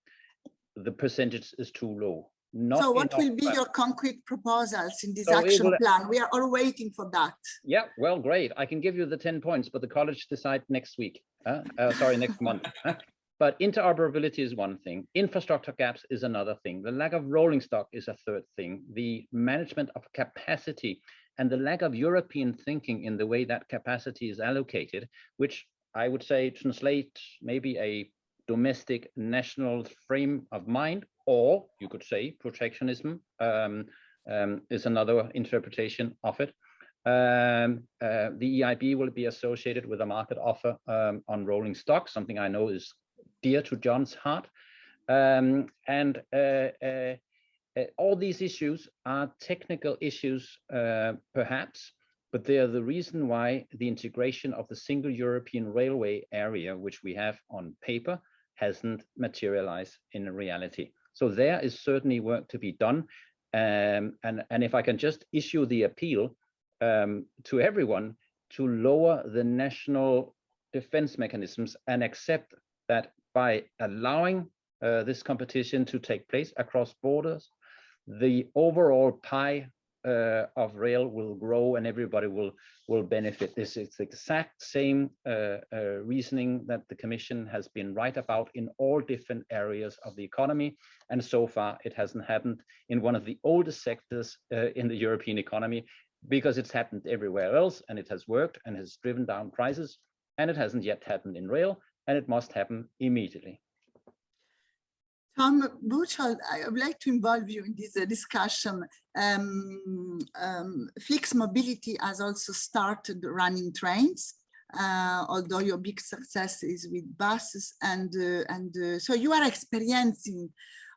the percentage is too low. Not so what will be your concrete proposals in this so action will, plan? We are all waiting for that. Yeah, well, great. I can give you the 10 points, but the college decide next week. Uh, uh, sorry, next month. But interoperability is one thing. Infrastructure gaps is another thing. The lack of rolling stock is a third thing. The management of capacity and the lack of European thinking in the way that capacity is allocated, which I would say translate maybe a domestic national frame of mind, or you could say protectionism um, um, is another interpretation of it. Um, uh, the EIB will be associated with a market offer um, on rolling stock, something I know is dear to John's heart. Um, and uh, uh, all these issues are technical issues, uh, perhaps, but they are the reason why the integration of the single European railway area, which we have on paper, hasn't materialized in reality. So there is certainly work to be done. Um, and, and if I can just issue the appeal um, to everyone to lower the national defense mechanisms and accept that by allowing uh, this competition to take place across borders, the overall pie uh, of rail will grow and everybody will will benefit. This is the exact same uh, uh, reasoning that the Commission has been right about in all different areas of the economy. And so far, it hasn't happened in one of the oldest sectors uh, in the European economy because it's happened everywhere else and it has worked and has driven down prices. And it hasn't yet happened in rail and it must happen immediately. Tom Buchholz, I would like to involve you in this uh, discussion. Um, um, Flix Mobility has also started running trains, uh, although your big success is with buses. And, uh, and uh, so you are experiencing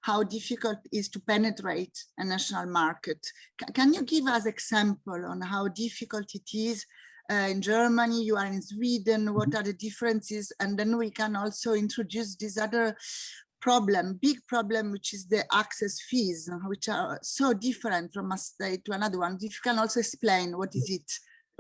how difficult it is to penetrate a national market. C can you give us example on how difficult it is uh, in Germany, you are in Sweden, what are the differences? And then we can also introduce this other problem, big problem, which is the access fees, which are so different from a state to another one. If you can also explain what is it?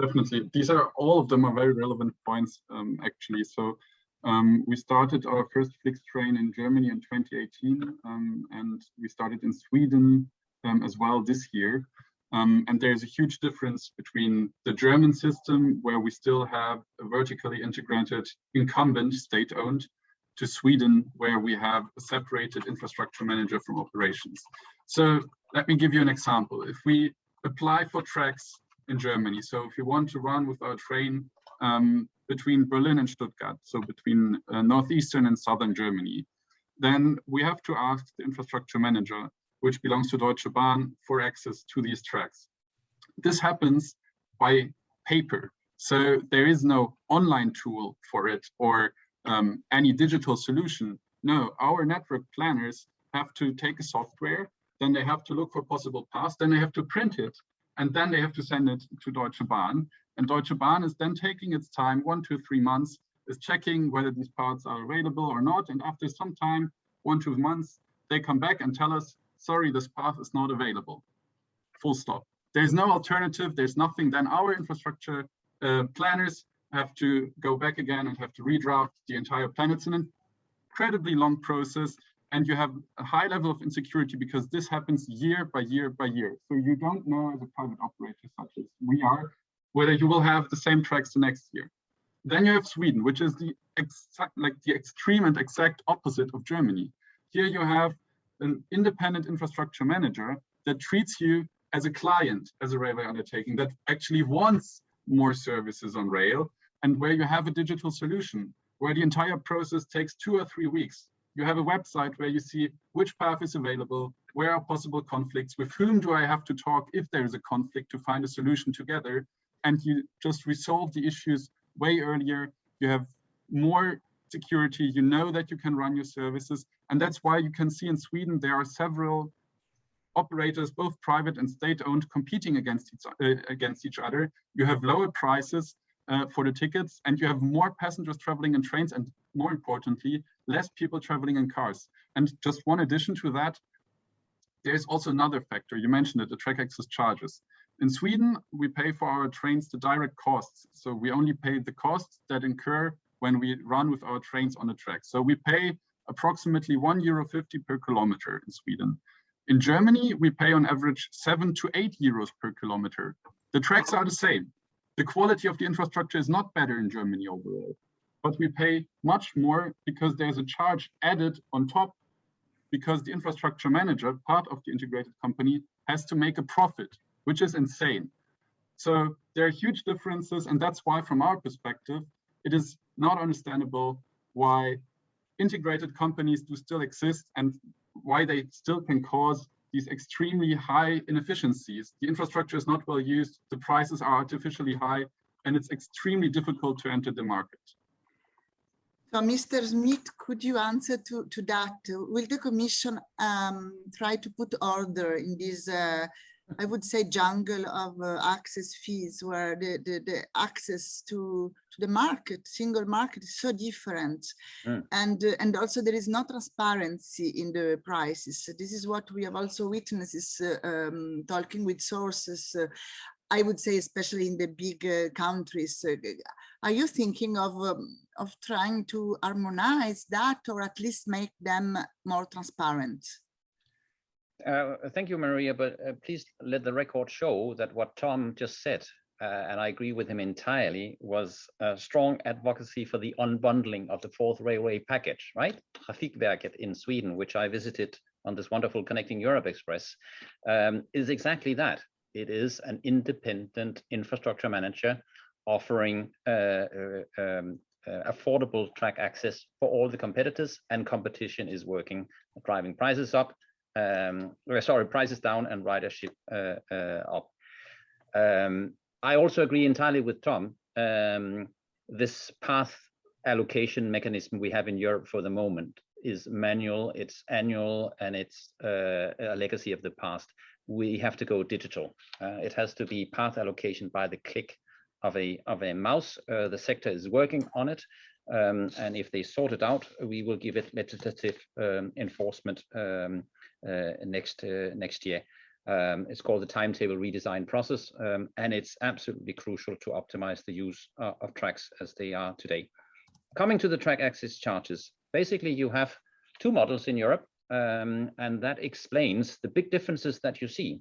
Definitely. These are all of them are very relevant points, um, actually. So um, we started our first Flix train in Germany in 2018, um, and we started in Sweden um, as well this year. Um, and there's a huge difference between the German system, where we still have a vertically integrated incumbent state-owned, to Sweden, where we have a separated infrastructure manager from operations. So let me give you an example. If we apply for tracks in Germany, so if you want to run with our train um, between Berlin and Stuttgart, so between uh, northeastern and southern Germany, then we have to ask the infrastructure manager which belongs to Deutsche Bahn for access to these tracks. This happens by paper. So there is no online tool for it or um, any digital solution. No, our network planners have to take a software, then they have to look for possible paths, then they have to print it, and then they have to send it to Deutsche Bahn. And Deutsche Bahn is then taking its time, one to three months, is checking whether these parts are available or not. And after some time, one, two months, they come back and tell us, sorry, this path is not available. Full stop. there's no alternative, there's nothing, then our infrastructure uh, planners have to go back again and have to redraft the entire plan. It's an incredibly long process and you have a high level of insecurity because this happens year by year by year. So you don't know as a private operator such as we are, whether you will have the same tracks the next year. Then you have Sweden, which is the exact, like the extreme and exact opposite of Germany. Here you have an independent infrastructure manager that treats you as a client, as a railway undertaking that actually wants more services on rail and where you have a digital solution where the entire process takes two or three weeks. You have a website where you see which path is available, where are possible conflicts, with whom do I have to talk if there is a conflict to find a solution together, and you just resolve the issues way earlier. You have more security, you know that you can run your services, and that's why you can see in Sweden there are several operators, both private and state-owned, competing against each, uh, against each other. You have lower prices, uh, for the tickets and you have more passengers traveling in trains and more importantly, less people traveling in cars. And just one addition to that, there's also another factor. You mentioned it, the track access charges. In Sweden, we pay for our trains the direct costs. So we only pay the costs that incur when we run with our trains on the track. So we pay approximately one euro 50 per kilometer in Sweden. In Germany, we pay on average seven to eight euros per kilometer. The tracks are the same the quality of the infrastructure is not better in Germany overall, but we pay much more because there's a charge added on top because the infrastructure manager, part of the integrated company, has to make a profit, which is insane. So there are huge differences, and that's why, from our perspective, it is not understandable why integrated companies do still exist and why they still can cause these extremely high inefficiencies. The infrastructure is not well used, the prices are artificially high, and it's extremely difficult to enter the market. So, Mr. Smith, could you answer to, to that? Will the Commission um, try to put order in this uh, I would say jungle of uh, access fees where the, the, the, access to, to the market, single market is so different. Mm. And, uh, and also there is no transparency in the prices. This is what we have also witnessed is, uh, um, talking with sources, uh, I would say especially in the big uh, countries. Uh, are you thinking of, um, of trying to harmonize that or at least make them more transparent? Uh, thank you, Maria, but uh, please let the record show that what Tom just said, uh, and I agree with him entirely, was a strong advocacy for the unbundling of the fourth railway package, right? Trafikverket in Sweden, which I visited on this wonderful Connecting Europe Express, um, is exactly that. It is an independent infrastructure manager offering uh, uh, um, uh, affordable track access for all the competitors and competition is working, driving prices up, um, sorry, prices down and ridership uh, uh, up. Um, I also agree entirely with Tom. Um, this path allocation mechanism we have in Europe for the moment is manual, it's annual, and it's uh, a legacy of the past. We have to go digital. Uh, it has to be path allocation by the click of a of a mouse. Uh, the sector is working on it, um, and if they sort it out, we will give it legislative um, enforcement um, next uh, next year. Um, it's called the timetable redesign process, um, and it's absolutely crucial to optimize the use uh, of tracks as they are today. Coming to the track access charges, basically you have two models in Europe, um, and that explains the big differences that you see.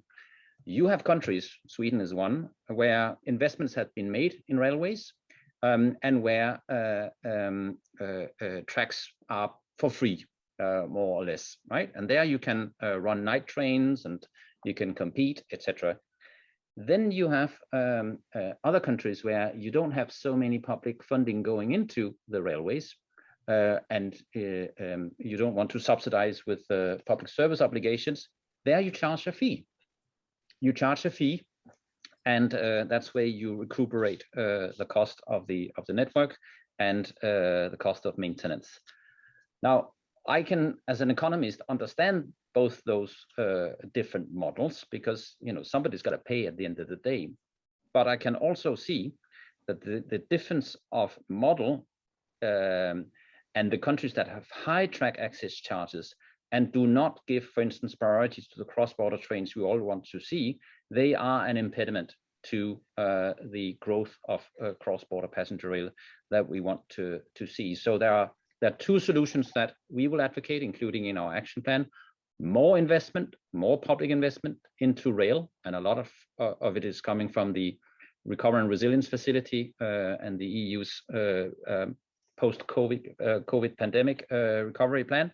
You have countries, Sweden is one, where investments have been made in railways um, and where uh, um, uh, uh, tracks are for free uh, more or less, right? And there you can uh, run night trains and you can compete, etc. Then you have um, uh, other countries where you don't have so many public funding going into the railways, uh, and uh, um, you don't want to subsidize with uh, public service obligations. There you charge a fee. You charge a fee, and that's where you recuperate the cost of the of the network and the cost of maintenance. Now, I can, as an economist, understand both those uh, different models because you know somebody's got to pay at the end of the day. But I can also see that the, the difference of model um, and the countries that have high track access charges and do not give, for instance, priorities to the cross-border trains we all want to see, they are an impediment to uh, the growth of uh, cross-border passenger rail that we want to, to see. So there are, there are two solutions that we will advocate, including in our action plan. More investment, more public investment into rail, and a lot of, uh, of it is coming from the Recovery and Resilience Facility uh, and the EU's uh, um, post-COVID uh, COVID pandemic recovery plan.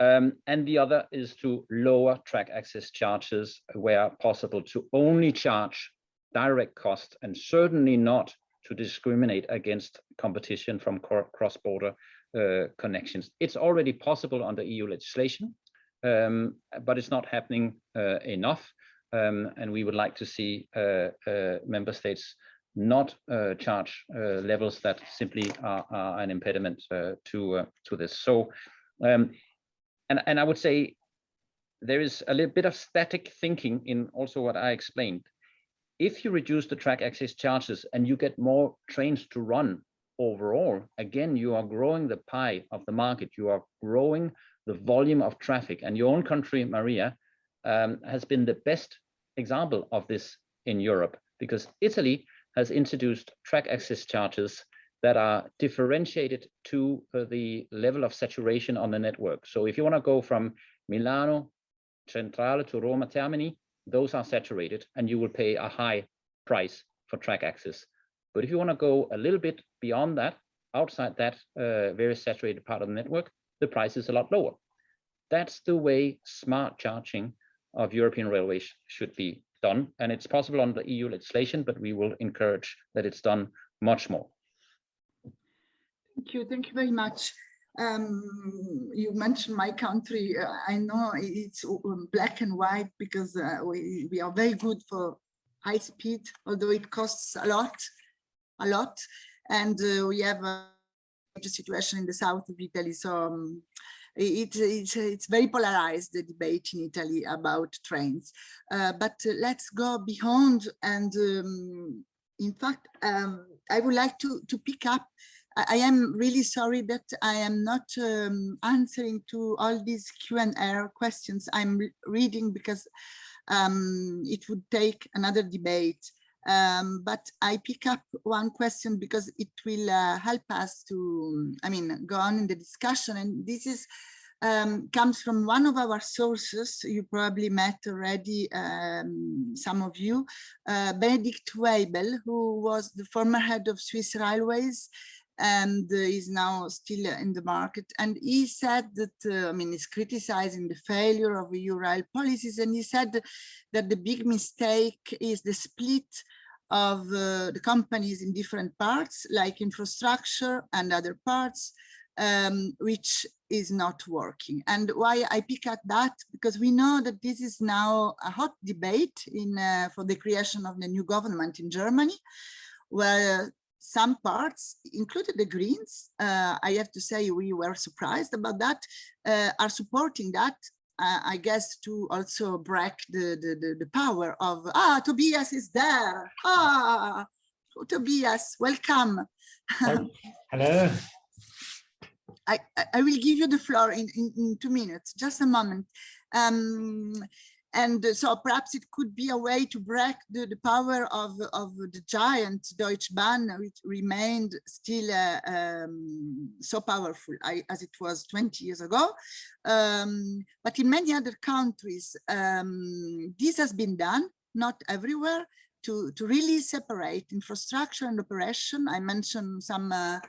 Um, and the other is to lower track access charges where possible to only charge direct costs and certainly not to discriminate against competition from cross-border uh, connections. It's already possible under EU legislation, um, but it's not happening uh, enough. Um, and we would like to see uh, uh member states not uh, charge uh, levels that simply are, are an impediment to to this. So, um, and and I would say there is a little bit of static thinking in also what I explained if you reduce the track access charges and you get more trains to run overall, again, you are growing the pie of the market. You are growing the volume of traffic. And your own country, Maria, um, has been the best example of this in Europe because Italy has introduced track access charges that are differentiated to uh, the level of saturation on the network. So if you want to go from Milano Centrale to Roma Termini, those are saturated and you will pay a high price for track access. But if you want to go a little bit beyond that, outside that uh, very saturated part of the network, the price is a lot lower. That's the way smart charging of European railways should be done. And it's possible under EU legislation, but we will encourage that it's done much more. Thank you. Thank you very much. Um, you mentioned my country. Uh, I know it's um, black and white because uh, we, we are very good for high speed, although it costs a lot, a lot. And uh, we have a situation in the south of Italy. So um, it, it's, it's very polarized, the debate in Italy about trains. Uh, but let's go beyond. And um, in fact, um, I would like to, to pick up I am really sorry that I am not um, answering to all these Q&A questions I'm reading because um, it would take another debate. Um, but I pick up one question because it will uh, help us to, I mean, go on in the discussion. And this is um, comes from one of our sources. You probably met already, um, some of you, uh, Benedikt Weibel, who was the former head of Swiss Railways and is now still in the market. And he said that, uh, I mean, he's criticizing the failure of EU rail policies. And he said that the big mistake is the split of uh, the companies in different parts, like infrastructure and other parts, um, which is not working. And why I pick at that, because we know that this is now a hot debate in uh, for the creation of the new government in Germany, where some parts, including the Greens, uh, I have to say we were surprised about that, uh, are supporting that, uh, I guess, to also break the, the, the, power of, ah, Tobias is there. Ah, Tobias, welcome. Hello. I, I will give you the floor in, in, in two minutes, just a moment. Um, and so perhaps it could be a way to break the, the power of, of the giant Deutsche Bahn, which remained still uh, um, so powerful I, as it was 20 years ago. Um, but in many other countries, um, this has been done, not everywhere, to, to really separate infrastructure and operation. I mentioned some uh,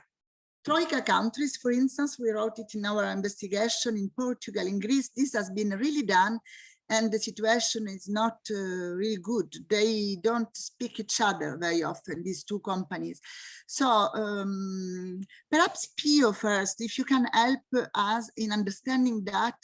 Troika countries, for instance, we wrote it in our investigation in Portugal, in Greece, this has been really done and the situation is not uh, really good. They don't speak each other very often, these two companies. So um, perhaps Pio first, if you can help us in understanding that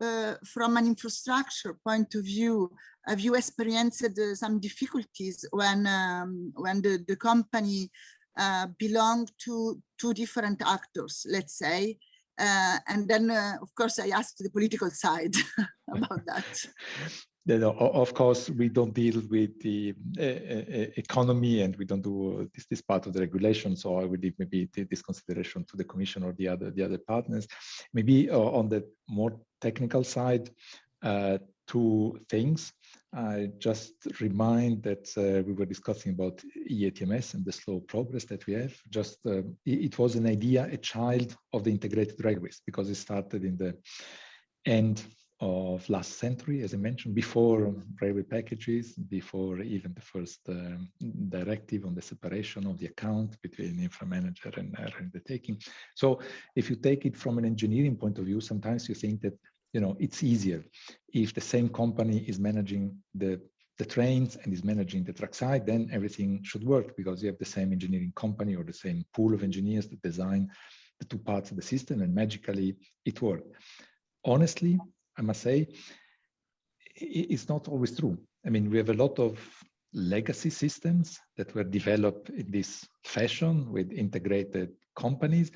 uh, from an infrastructure point of view, have you experienced uh, some difficulties when um, when the, the company uh, belonged to two different actors, let's say, uh, and then, uh, of course, I asked the political side about that. No, of course, we don't deal with the uh, uh, economy and we don't do this, this part of the regulation. So I would leave maybe this consideration to the Commission or the other the other partners. Maybe uh, on the more technical side, uh, two things. I just remind that uh, we were discussing about ERTMS and the slow progress that we have. Just uh, it, was an idea, a child of the integrated railways, because it started in the end of last century, as I mentioned, before railway packages, before even the first um, directive on the separation of the account between infra manager and undertaking. So if you take it from an engineering point of view, sometimes you think that you know it's easier if the same company is managing the the trains and is managing the track side, then everything should work because you have the same engineering company or the same pool of engineers that design the two parts of the system and magically it worked. Honestly, I must say, it's not always true. I mean, we have a lot of legacy systems that were developed in this fashion with integrated companies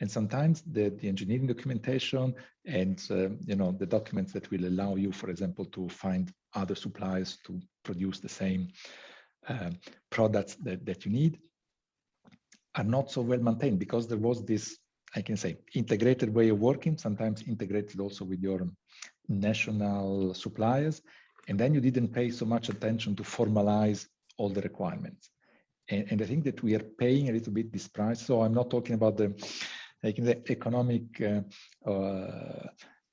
and sometimes the, the engineering documentation and uh, you know the documents that will allow you for example to find other suppliers to produce the same uh, products that, that you need are not so well maintained because there was this I can say integrated way of working, sometimes integrated also with your national suppliers. And then you didn't pay so much attention to formalize all the requirements. And, and I think that we are paying a little bit this price. So I'm not talking about the, like the economic uh, uh,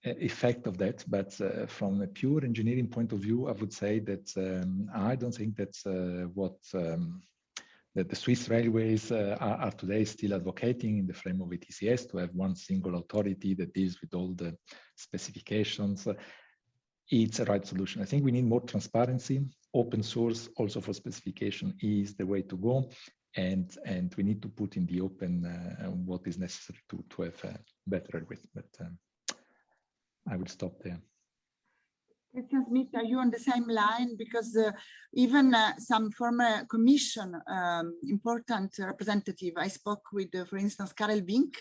effect of that, but uh, from a pure engineering point of view, I would say that um, I don't think that's uh, what um, that the Swiss railways uh, are, are, today still advocating in the frame of ETCS to have one single authority that deals with all the specifications. It's a right solution. I think we need more transparency. Open source also for specification is the way to go. And, and we need to put in the open uh, what is necessary to, to have a better railways. But um, I will stop there. Smith, are you on the same line? Because uh, even uh, some former commission um, important representative, I spoke with, uh, for instance, Karel Vinck,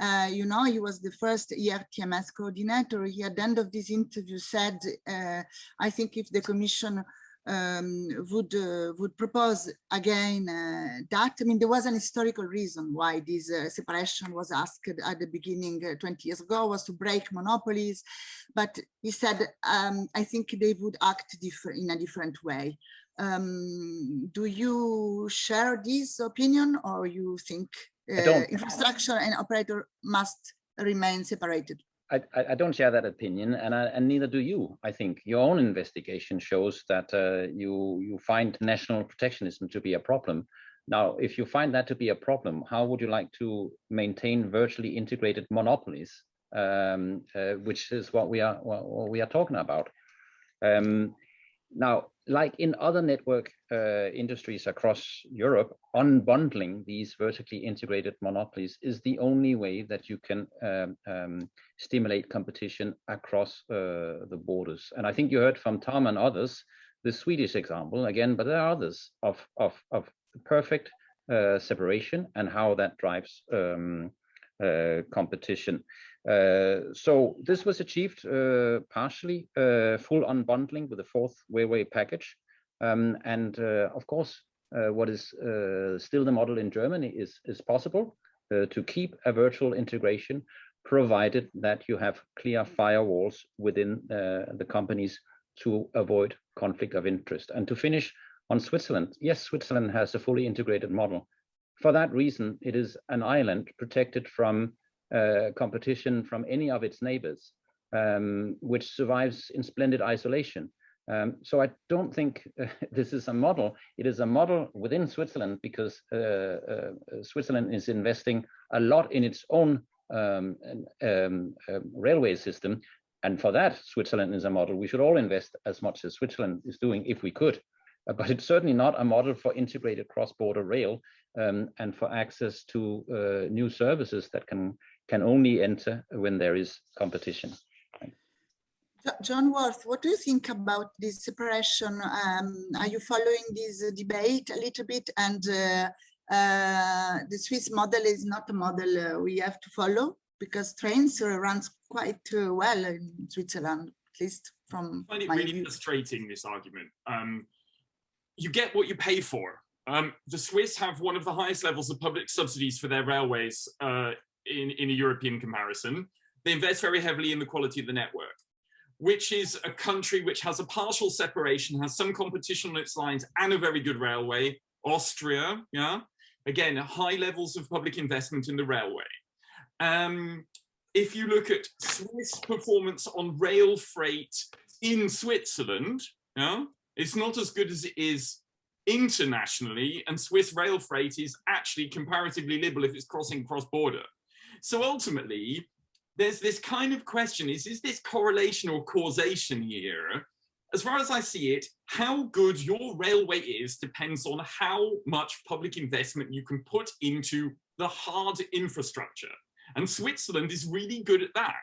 uh, you know, he was the first ERTMS coordinator. He at the end of this interview said, uh, I think if the commission um, would uh, would propose again uh, that. I mean, there was an historical reason why this uh, separation was asked at the beginning uh, 20 years ago was to break monopolies. But he said, um, I think they would act different in a different way. Um, do you share this opinion or you think uh, infrastructure and operator must remain separated? I, I, don't share that opinion, and I, and neither do you. I think your own investigation shows that uh, you you find national protectionism to be a problem. Now, if you find that to be a problem, how would you like to maintain virtually integrated monopolies, um, uh, which is what we are what we are talking about? Um, now, like in other network uh, industries across Europe, unbundling these vertically integrated monopolies is the only way that you can um, um, stimulate competition across uh, the borders. And I think you heard from Tom and others, the Swedish example again, but there are others of, of, of perfect uh, separation and how that drives um, uh, competition. Uh, so this was achieved uh, partially full unbundling with the fourth railway package. Um, and of course, what is still the model in Germany is, is possible to keep a virtual integration provided that you have clear firewalls within uh, the companies to avoid conflict of interest. And to finish on Switzerland, yes, Switzerland has a fully integrated model. For that reason, it is an island protected from uh, competition from any of its neighbors, um, which survives in splendid isolation. Um, so I don't think uh, this is a model. It is a model within Switzerland because uh, uh Switzerland is investing a lot in its own um, um, um, railway system. And for that, Switzerland is a model. We should all invest as much as Switzerland is doing if we could. Uh, but it's certainly not a model for integrated cross-border rail um, and for access to uh, new services that can can only enter when there is competition. John Worth, what do you think about this separation? Um, are you following this debate a little bit? And uh, uh, the Swiss model is not a model uh, we have to follow because trains uh, runs quite uh, well in Switzerland, at least from I find it really view. frustrating, this argument. Um, you get what you pay for. Um, the Swiss have one of the highest levels of public subsidies for their railways uh, in, in a European comparison. They invest very heavily in the quality of the network. which is a country which has a partial separation, has some competition on its lines and a very good railway, Austria, yeah, again, high levels of public investment in the railway. Um, if you look at Swiss performance on rail freight in Switzerland, yeah, it's not as good as it is internationally, and Swiss rail freight is actually comparatively liberal if it's crossing cross-border. So ultimately, there's this kind of question is, is this correlation or causation here? As far as I see it, how good your railway is depends on how much public investment you can put into the hard infrastructure. And Switzerland is really good at that.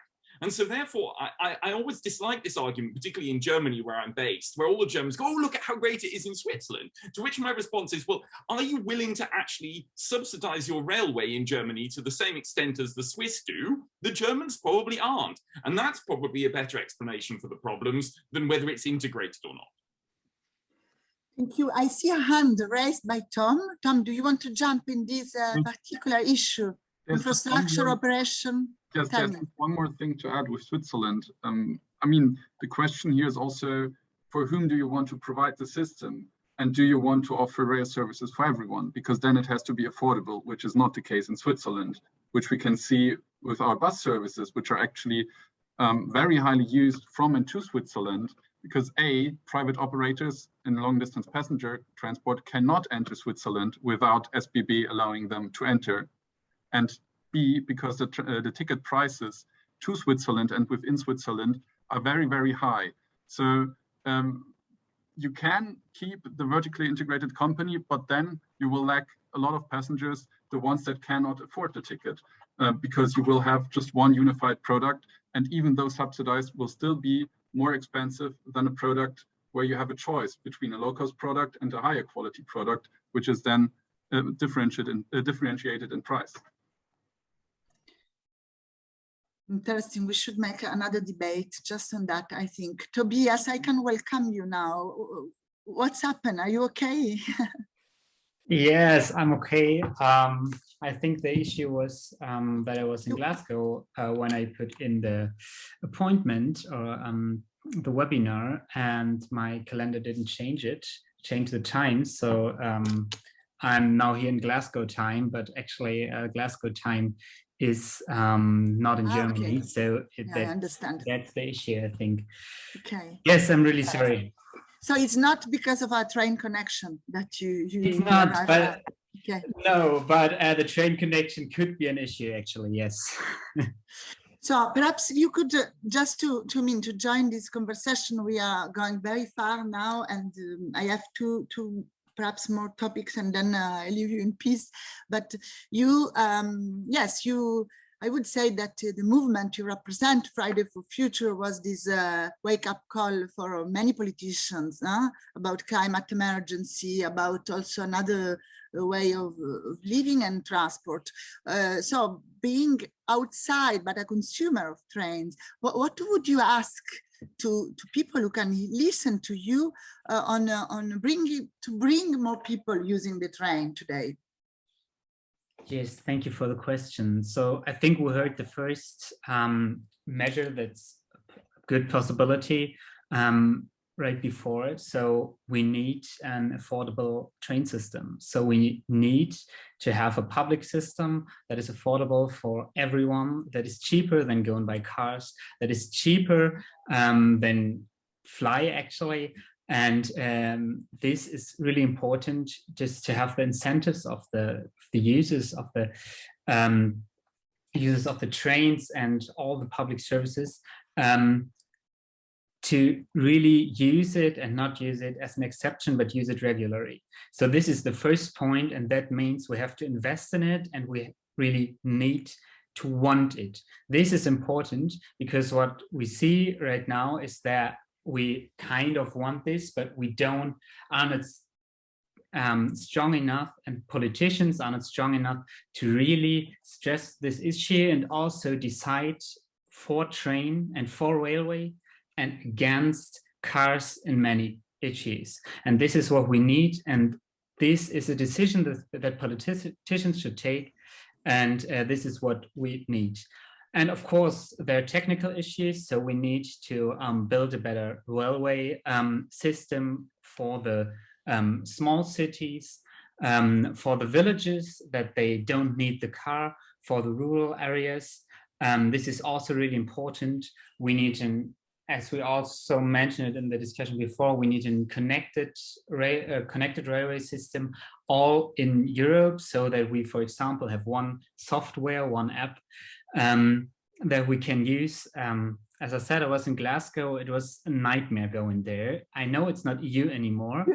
And so therefore, I, I, I, always dislike this argument, particularly in Germany, where I'm based, where all the Germans go, oh, look at how great it is in Switzerland. To which my response is, well, are you willing to actually subsidize your railway in Germany to the same extent as the Swiss do? The Germans probably aren't. And that's probably a better explanation for the problems than whether it's integrated or not. Thank you. I see a hand raised by Tom. Tom, do you want to jump in this uh, particular issue? Infrastructure operation? Yes, yes. One more thing to add with Switzerland. Um, I mean, the question here is also, for whom do you want to provide the system? And do you want to offer rail services for everyone? Because then it has to be affordable, which is not the case in Switzerland, which we can see with our bus services, which are actually um, very highly used from and to Switzerland, because A, private operators in long distance passenger transport cannot enter Switzerland without SBB allowing them to enter. And Because the, uh, the ticket prices to Switzerland and within Switzerland are very, very high. So um, you can keep the vertically integrated company, but then you will lack a lot of passengers, the ones that cannot afford the ticket, uh, because you will have just one unified product. And even though subsidized will still be more expensive than a product where you have a choice between a low-cost product and a higher quality product, which is then uh, differentiated, in, uh, differentiated in price. Interesting. We should make another debate just on that, I think. Tobias, I can welcome you now. What's happened? Are you okay? yes, I'm okay. Um, I think the issue was um, that I was in Glasgow uh, when I put in the appointment or um, the webinar and my calendar didn't change it, change the time. So um, I'm now here in Glasgow time, but actually uh, Glasgow time is um, not in ah, Germany. Okay. So it, yeah, that, I understand. That's the issue, I think. Okay. Yes, I'm really sorry. So it's not because of our train connection that you. you it's not, but okay. no, but uh, the train connection could be an issue, actually. Yes. so perhaps you could uh, just to to mean to join this conversation. We are going very far now, and um, I have two two perhaps more topics and then uh, I leave you in peace. But you, um, yes, you, I would say that uh, the movement you represent, Friday for Future, was this uh, wake-up call for many politicians huh? about climate emergency, about also another uh, way of, of living and transport. Uh, so being outside but a consumer of trains, what, what would you ask to, to people who can listen to you uh, on, uh, on bringing to bring more people using the train today? Yes, thank you for the question. So I think we heard the first um, measure that's a good possibility. Um, right before it. So we need an affordable train system. So we need to have a public system that is affordable for everyone, that is cheaper than going by cars, that is cheaper um, than fly actually. And um, this is really important just to have the incentives of the, the users of the um, users of the trains and all the public services um, to really use it and not use it as an exception, but use it regularly. So this is the first point, and that means we have to invest in it and we really need to want it. This is important because what we see right now is that we kind of want this, but we don't, are not um, strong enough and politicians are not strong enough to really stress this issue and also decide for train and for railway and against cars in many issues. And this is what we need. And this is a decision that, that politicians should take. And uh, this is what we need. and of course, there are technical issues, so we need to um, build a better railway um, system for the um, small cities, um, for the villages that they don't need the car, for the rural areas. Um, this is also really important. We need an, as we also mentioned in the discussion before, we need a connected, uh, connected railway system all in Europe so that we, for example, have one software, one app um, that we can use. Um, as I said, I was in Glasgow. It was a nightmare going there. I know it's not EU anymore.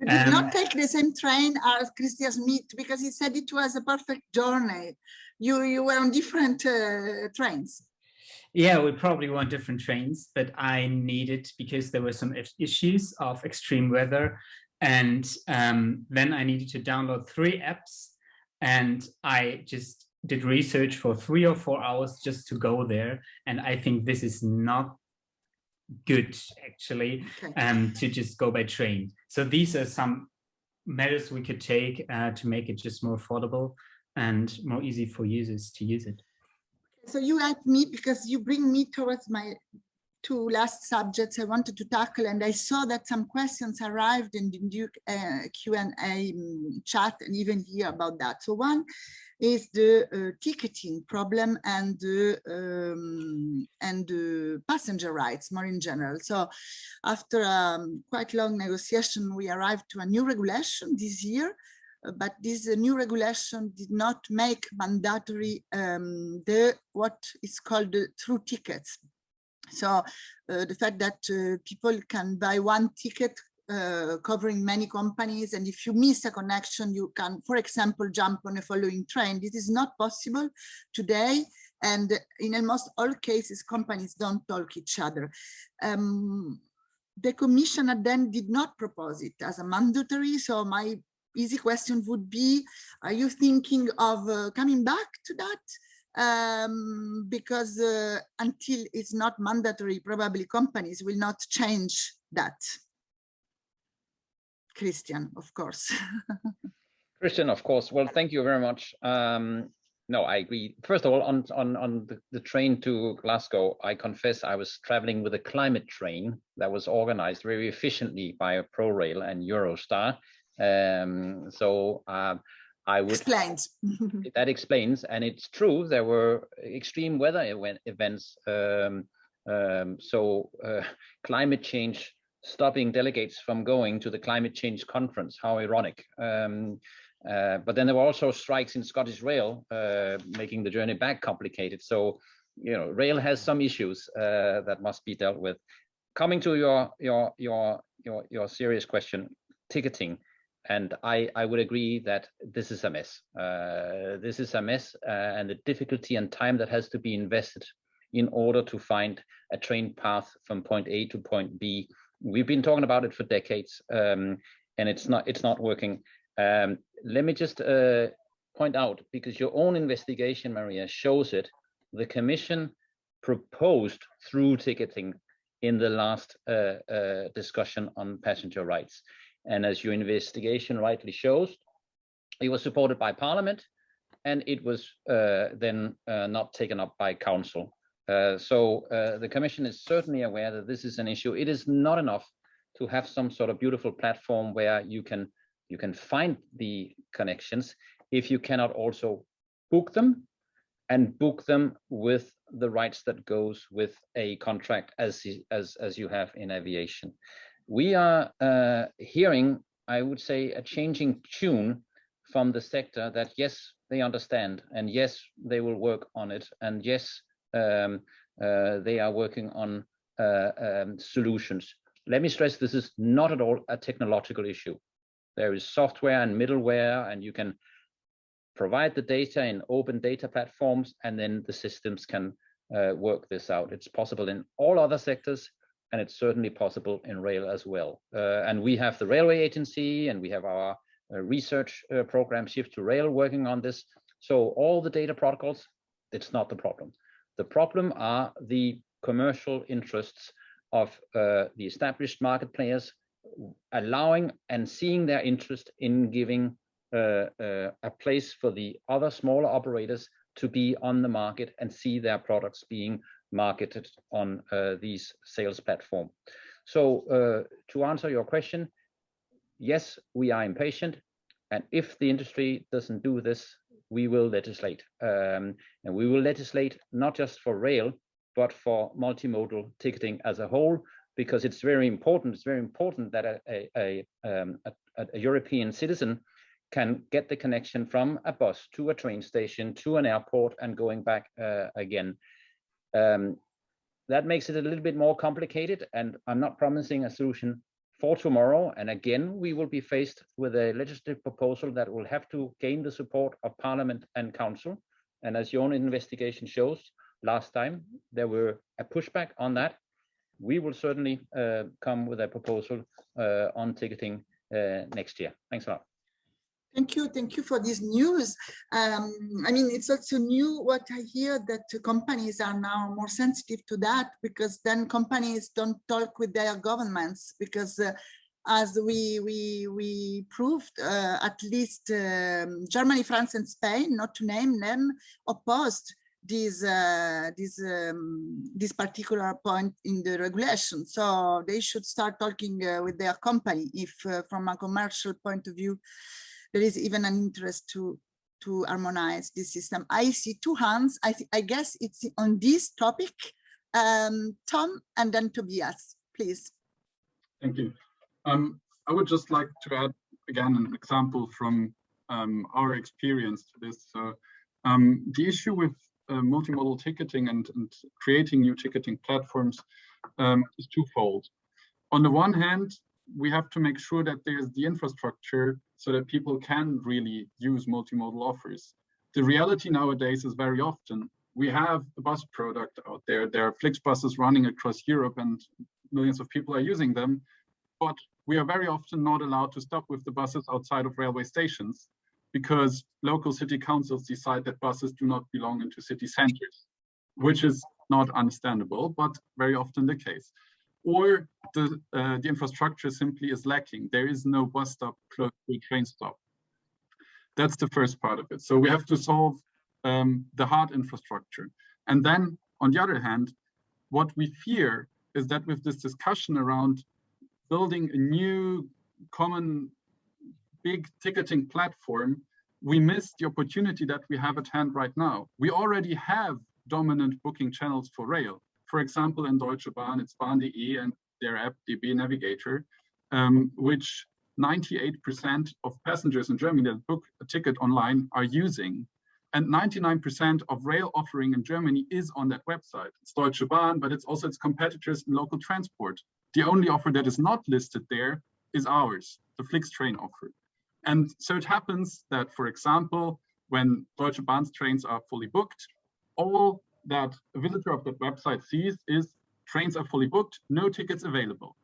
You did um, not take the same train as Kristian Schmidt because he said it was a perfect journey. You you were on different uh, trains. Yeah, we probably want different trains, but I needed because there were some issues of extreme weather. And um, then I needed to download three apps and I just did research for three or four hours just to go there. And I think this is not good actually okay. um, to just go by train. So these are some measures we could take uh, to make it just more affordable and more easy for users to use it. So you help me because you bring me towards my two last subjects I wanted to tackle and I saw that some questions arrived in the uh, Q&A um, chat and even here about that. So one is the uh, ticketing problem and the um, and the passenger rights more in general. So after um, quite long negotiation, we arrived to a new regulation this year, but this uh, new regulation did not make mandatory um, the what is called the through tickets. So uh, the fact that uh, people can buy one ticket uh, covering many companies. And if you miss a connection, you can, for example, jump on a following train. This is not possible today. And in almost all cases, companies don't talk each other. Um, the commissioner then did not propose it as a mandatory. So my easy question would be, are you thinking of uh, coming back to that? Um, because uh, until it's not mandatory, probably companies will not change that. Kristian, of course. Kristian, of course. Well, thank you very much. Um, no, I agree. First of all, on on on the, the, train to Glasgow, I confess I was traveling with a climate train that was organized very efficiently by ProRail and Eurostar. Um, so uh, I would explains that explains, and it's true there were extreme weather events. Um, um, so uh, climate change stopping delegates from going to the climate change conference. How ironic. Um, uh, but then there were also strikes in Scottish Rail, uh, making the journey back complicated. So, you know, rail has some issues uh, that must be dealt with. Coming to your your your your your serious question, ticketing, and I I would agree that this is a mess. Uh, this is a mess, uh, and the difficulty and time that has to be invested in order to find a train path from point A to point B we've been talking about it for decades, um, and it's not it's not working. Um, let me just uh, point out because your own investigation, Maria, shows it. The Commission proposed through ticketing in the last uh, uh, discussion on passenger rights, and as your investigation rightly shows, it was supported by Parliament, and it was uh, then uh, not taken up by Council. Uh, so uh, the Commission is certainly aware that this is an issue. It is not enough to have some sort of beautiful platform where you can you can find the connections if you cannot also book them and book them with the rights that goes with a contract as as as you have in aviation. We are uh, hearing, I would say, a changing tune from the sector that yes, they understand, and yes, they will work on it, and yes, um, uh, they are working on uh, um, solutions. Let me stress this is not at all a technological issue. There is software and middleware, and you can provide the data in open data platforms, and then the systems can uh, work this out. It's possible in all other sectors, and it's certainly possible in rail as well. Uh, and we have the Railway Agency, and we have our uh, research uh, program Shift to Rail working on this. So all the data protocols, it's not the problem. The problem are the commercial interests of uh, the established market players allowing and seeing their interest in giving uh, uh, a place for the other smaller operators to be on the market and see their products being marketed on uh, these sales platform. So uh, to answer your question, yes, we are impatient. And if the industry doesn't do this, we will legislate. Um, and we will legislate not just for rail, but for multimodal ticketing as a whole, because it's very important. It's very important that a, a, a, um, a, European citizen can get the connection from a bus to a train station to an airport and going back uh, again. Um, that makes it a little bit more complicated and I'm not promising a solution for tomorrow. And again, we will be faced with a legislative proposal that will have to gain the support of Parliament and Council. And as your own investigation shows, last time there were a pushback on that. We will certainly uh, come with a proposal uh, on ticketing uh, next year. Thanks a lot. Thank you. Thank you for this news. Um, I mean, it's also new what I hear that companies are now more sensitive to that because then companies don't talk with their governments because uh, as we we we proved uh, at least um, Germany, France and Spain, not to name them, opposed this uh, this um, this particular point in the regulation. So they should start talking uh, with their company if uh, from a commercial point of view there is even an interest to to harmonize this system. I see two hands. I, I guess it's on this topic. Um, Tom and then Tobias, please. Thank you. Um, I would just like to add again an example from um, our experience to this. So, um, the issue with uh, multimodal ticketing and, and, creating new ticketing platforms um, is twofold. On the one hand, we have to make sure that there's the infrastructure so that people can really use multimodal offers. The reality nowadays is very often we have a bus product out there. There are Flixbuses running across Europe and millions of people are using them, but we are very often not allowed to stop with the buses outside of railway stations because local city councils decide that buses do not belong into city centers, which is not understandable, but very often the case or the, uh, the infrastructure simply is lacking. There is no bus stop close to train stop. That's the first part of it. So we have to solve um, the hard infrastructure. And then on the other hand, what we fear is that with this discussion around building a new common big ticketing platform, we miss the opportunity that we have at hand right now. We already have dominant booking channels for rail for example, in Deutsche Bahn, it's Bahn.de and their app DB Navigator, um, which 98% of passengers in Germany that book a ticket online are using. And 99% of rail offering in Germany is on that website. It's Deutsche Bahn, but it's also its competitors in local transport. The only offer that is not listed there is ours, the FlixTrain offer. And so it happens that, for example, when Deutsche Bahn's trains are fully booked, all that a visitor of that website sees is trains are fully booked, no tickets available.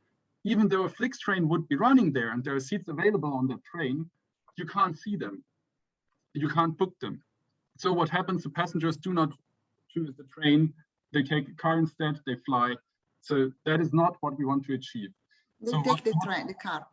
Even though a Flix train would be running there and there are seats available on that train, you can't see them. You can't book them. So what happens, the passengers do not choose the train, they take a car instead, they fly. So that is not what we want to achieve. They so take the train, the car.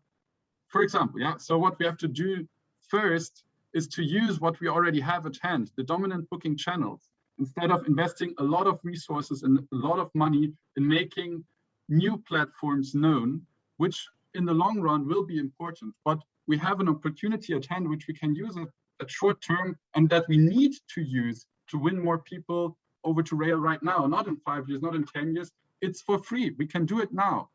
For example, yeah. So what we have to do first is to use what we already have at hand, the dominant booking channels instead of investing a lot of resources and a lot of money in making new platforms known, which in the long run will be important, but we have an opportunity at hand which we can use at, at short term and that we need to use to win more people over to rail right now, not in five years, not in 10 years. It's for free. We can do it now.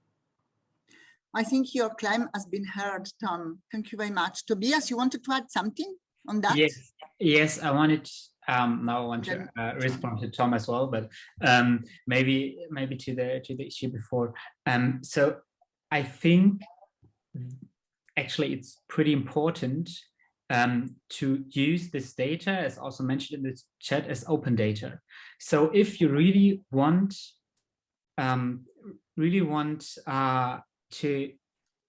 I think your claim has been heard, Tom. Thank you very much. Tobias, you wanted to add something on that? Yes, yes, I wanted um, now I want to uh, respond to Tom as well, but um, maybe maybe to the to the issue before. Um, so I think actually it's pretty important um, to use this data, as also mentioned in the chat, as open data. So if you really want um, really want uh, to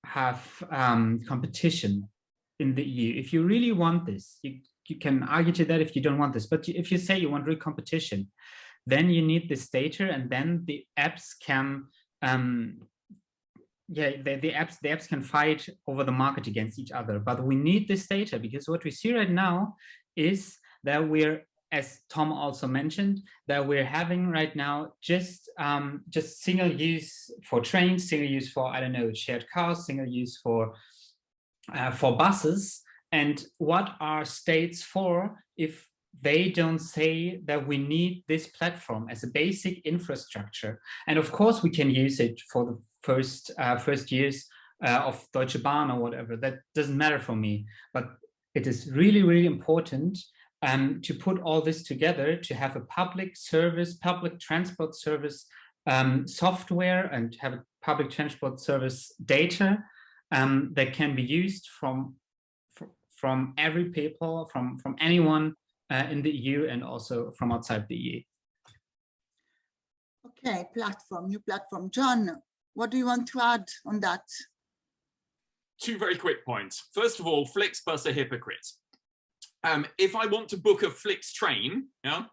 have um, competition in the EU, if you really want this, you you can argue to that if you don't want this, but if you say you want real competition, then you need this data and then the apps can, um, yeah, the, the apps the apps can fight over the market against each other. But we need this data because what we see right now is that we're as Tom also mentioned, that we're having right now just um, just single use for trains, single use for I don't know shared cars, single use for uh, for buses. And what are states for if they don't say that we need this platform as a basic infrastructure? And of course, we can use it for the first uh, first years uh, of Deutsche Bahn or whatever. That doesn't matter for me, but it is really, really important um, to put all this together to have a public service, public transport service um, software and have a public transport service data um, that can be used from from every people, from from anyone uh, in the EU and also from outside the EU. Okay, platform, new platform. John, what do you want to add on that? Two very quick points. First of all, Flixbus a hypocrite um, if I want to book a Flix train, yeah,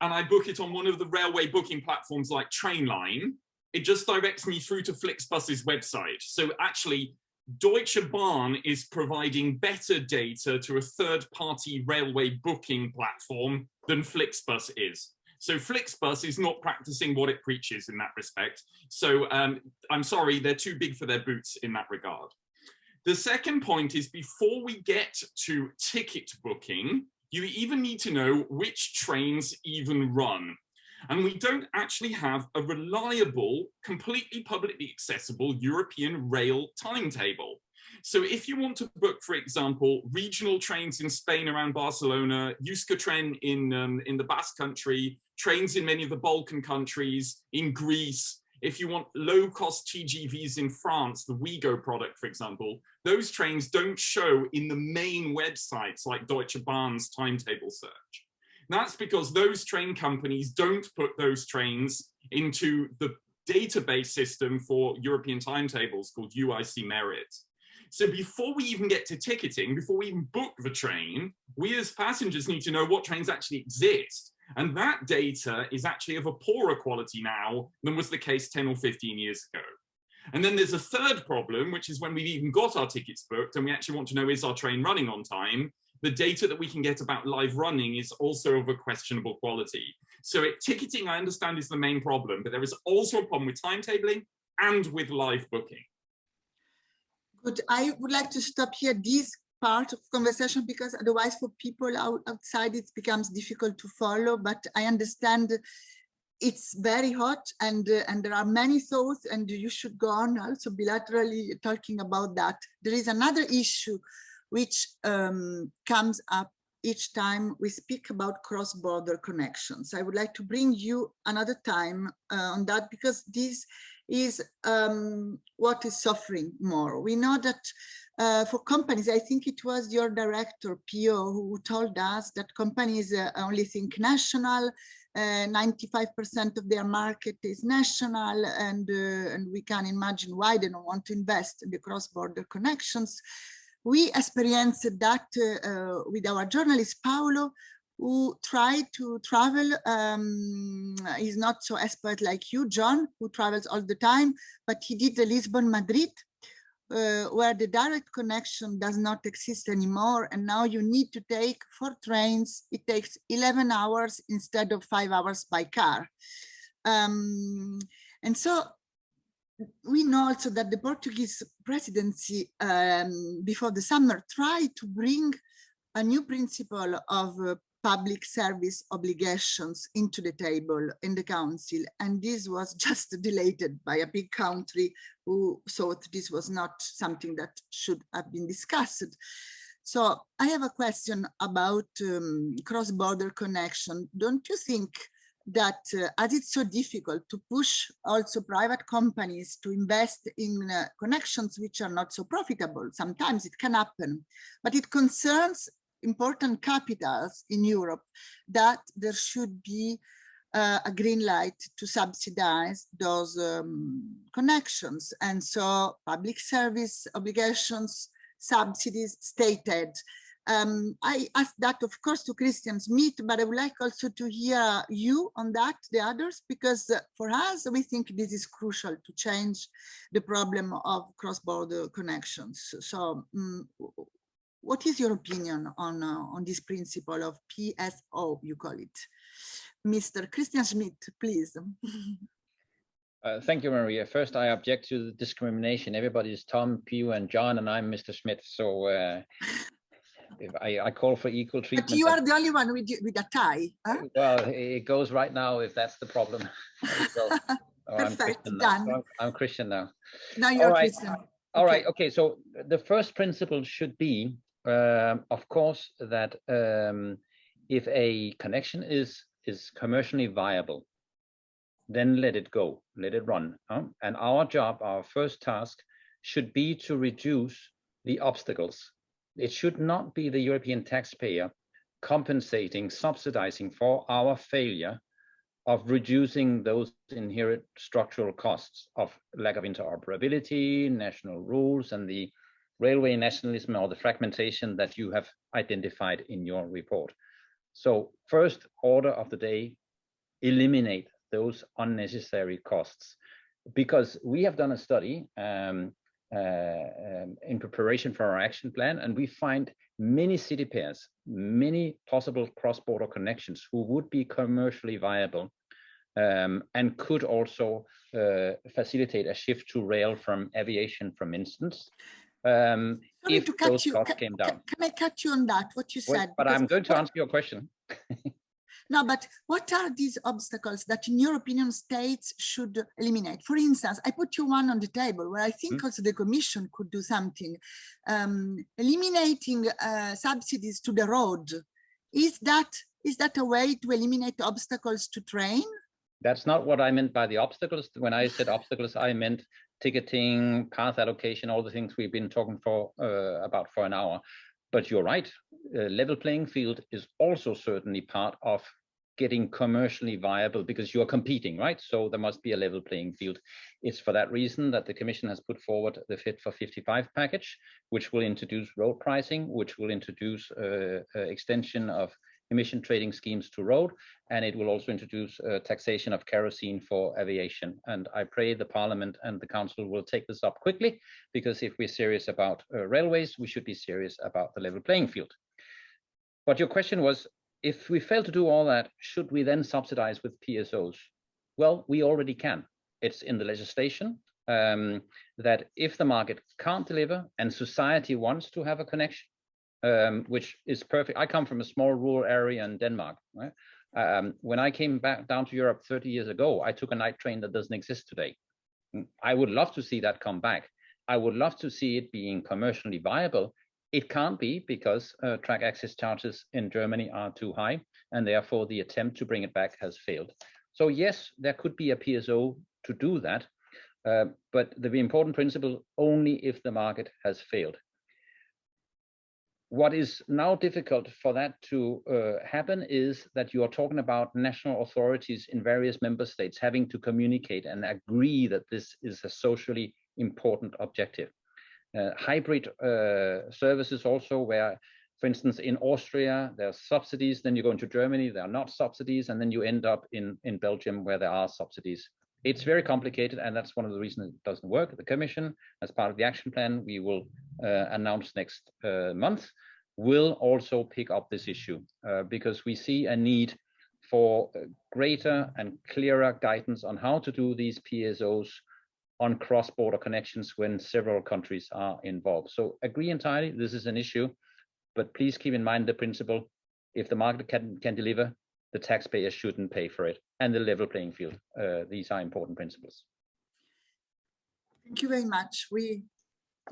and I book it on one of the railway booking platforms like Trainline, it just directs me through to Flixbus's website. So actually, Deutsche Bahn is providing better data to a third-party railway booking platform than Flixbus is. So Flixbus is not practicing what it preaches in that respect. So um, I'm sorry, they're too big for their boots in that regard. The second point is before we get to ticket booking, you even need to know which trains even run. And we don't actually have a reliable, completely publicly accessible European rail timetable. So if you want to book, for example, regional trains in Spain around Barcelona, Euskotren in, um, in the Basque country, trains in many of the Balkan countries, in Greece, if you want low cost TGVs in France, the Ouigo product, for example, those trains don't show in the main websites like Deutsche Bahn's timetable search. That's because those train companies don't put those trains into the database system for European timetables called UIC Merit. So before we even get to ticketing, before we even book the train, we as passengers need to know what trains actually exist. And that data is actually of a poorer quality now than was the case 10 or 15 years ago. And then there's a third problem, which is when we've even got our tickets booked and we actually want to know is our train running on time, the data that we can get about live running is also of a questionable quality. So it, ticketing, I understand, is the main problem, but there is also a problem with timetabling and with live booking. Good. I would like to stop here. This part of conversation because otherwise for people out, outside it becomes difficult to follow but i understand it's very hot and uh, and there are many thoughts and you should go on also bilaterally talking about that there is another issue which um, comes up each time we speak about cross-border connections i would like to bring you another time uh, on that because this is um, what is suffering more we know that uh, for companies, I think it was your director, Pio, who told us that companies uh, only think national, 95% uh, of their market is national, and, uh, and we can imagine why they don't want to invest in the cross-border connections. We experienced that uh, with our journalist, Paolo, who tried to travel. Um, he's not so expert like you, John, who travels all the time, but he did the Lisbon-Madrid uh, where the direct connection does not exist anymore and now you need to take four trains it takes 11 hours instead of five hours by car um, and so we know also that the Portuguese presidency um, before the summer tried to bring a new principle of uh, public service obligations into the table in the council and this was just deleted by a big country who thought this was not something that should have been discussed. So i have a question about um, cross-border connection. Don't you think that uh, as it's so difficult to push also private companies to invest in uh, connections which are not so profitable sometimes it can happen but it concerns important capitals in Europe that there should be uh, a green light to subsidize those um, connections. And so public service obligations, subsidies, state aid. Um, I asked that, of course, to Kristian Schmidt, but I would like also to hear you on that, the others, because uh, for us, we think this is crucial to change the problem of cross-border connections. So um, what is your opinion on uh, on this principle of PSO? You call it, Mr. Kristian Schmidt, please. Uh, thank you, Maria. First, I object to the discrimination. Everybody is Tom, Pew, and John, and I'm Mr. Schmidt. So uh, I, I, call for equal treatment. But you are the only one with, with a tie. Huh? Well, it goes right now if that's the problem. so, oh, Perfect, I'm done. I'm, I'm, Kristian now. Now you're All right. Kristian. All okay. right. Okay. So the first principle should be, um, of course, that um, if a connection is is commercially viable, then let it go, let it run. Huh? And our job, our first task should be to reduce the obstacles. It should not be the European taxpayer compensating, subsidizing for our failure of reducing those inherent structural costs of lack of interoperability, national rules, and the railway nationalism or the fragmentation that you have identified in your report. So first order of the day, eliminate those unnecessary costs. Because we have done a study um, um, in preparation for our action plan, and we find many city pairs, many possible cross-border connections who would be commercially viable um, and could also uh, facilitate a shift to rail from aviation, for instance, um, if those costs can, came down. Can I cut you on that, what you said? but I'm going to answer your question. No, but what are these obstacles that in your opinion states should eliminate? For instance, I put you one on the table where I think mm. also the commission could do something. Um, eliminating uh, subsidies to the road, is that is that a way to eliminate obstacles to train? That's not what I meant by the obstacles. When I said obstacles, I meant ticketing, path allocation, all the things we've been talking for uh, about for an hour. But you're right, uh, level playing field is also certainly part of getting commercially viable because you are competing, right? So there must be a level playing field. It's for that reason that the Commission has put forward the Fit for 55 package, which will introduce road pricing, which will introduce uh, uh, extension of emission trading schemes to road, and it will also introduce uh, taxation of kerosene for aviation. And I pray the Parliament and the Council will take this up quickly, because if we're serious about uh, railways, we should be serious about the level playing field. But your question was, if we fail to do all that, should we then subsidize with PSOs? Well, we already can. It's in the legislation um, that if the market can't deliver and society wants to have a connection, um, which is perfect. I come from a small rural area in Denmark. Right? Um, when I came back down to Europe 30 years ago, I took a night train that doesn't exist today. I would love to see that come back. I would love to see it being commercially viable. It can't be because uh, track access charges in Germany are too high, and therefore the attempt to bring it back has failed. So yes, there could be a PSO to do that, uh, but the important principle only if the market has failed what is now difficult for that to uh, happen is that you are talking about national authorities in various member states having to communicate and agree that this is a socially important objective. Uh, hybrid uh, services also where, for instance, in Austria, there are subsidies, then you go into Germany, there are not subsidies, and then you end up in, in Belgium where there are subsidies. It's very complicated, and that's one of the reasons it doesn't work. The Commission, as part of the action plan, we will uh, announce next uh, month, will also pick up this issue uh, because we see a need for greater and clearer guidance on how to do these PSOs on cross-border connections when several countries are involved. So agree entirely, this is an issue, but please keep in mind the principle, if the market can, can deliver, the taxpayer shouldn't pay for it, and the level playing field. Uh, these are important principles. Thank you very much. We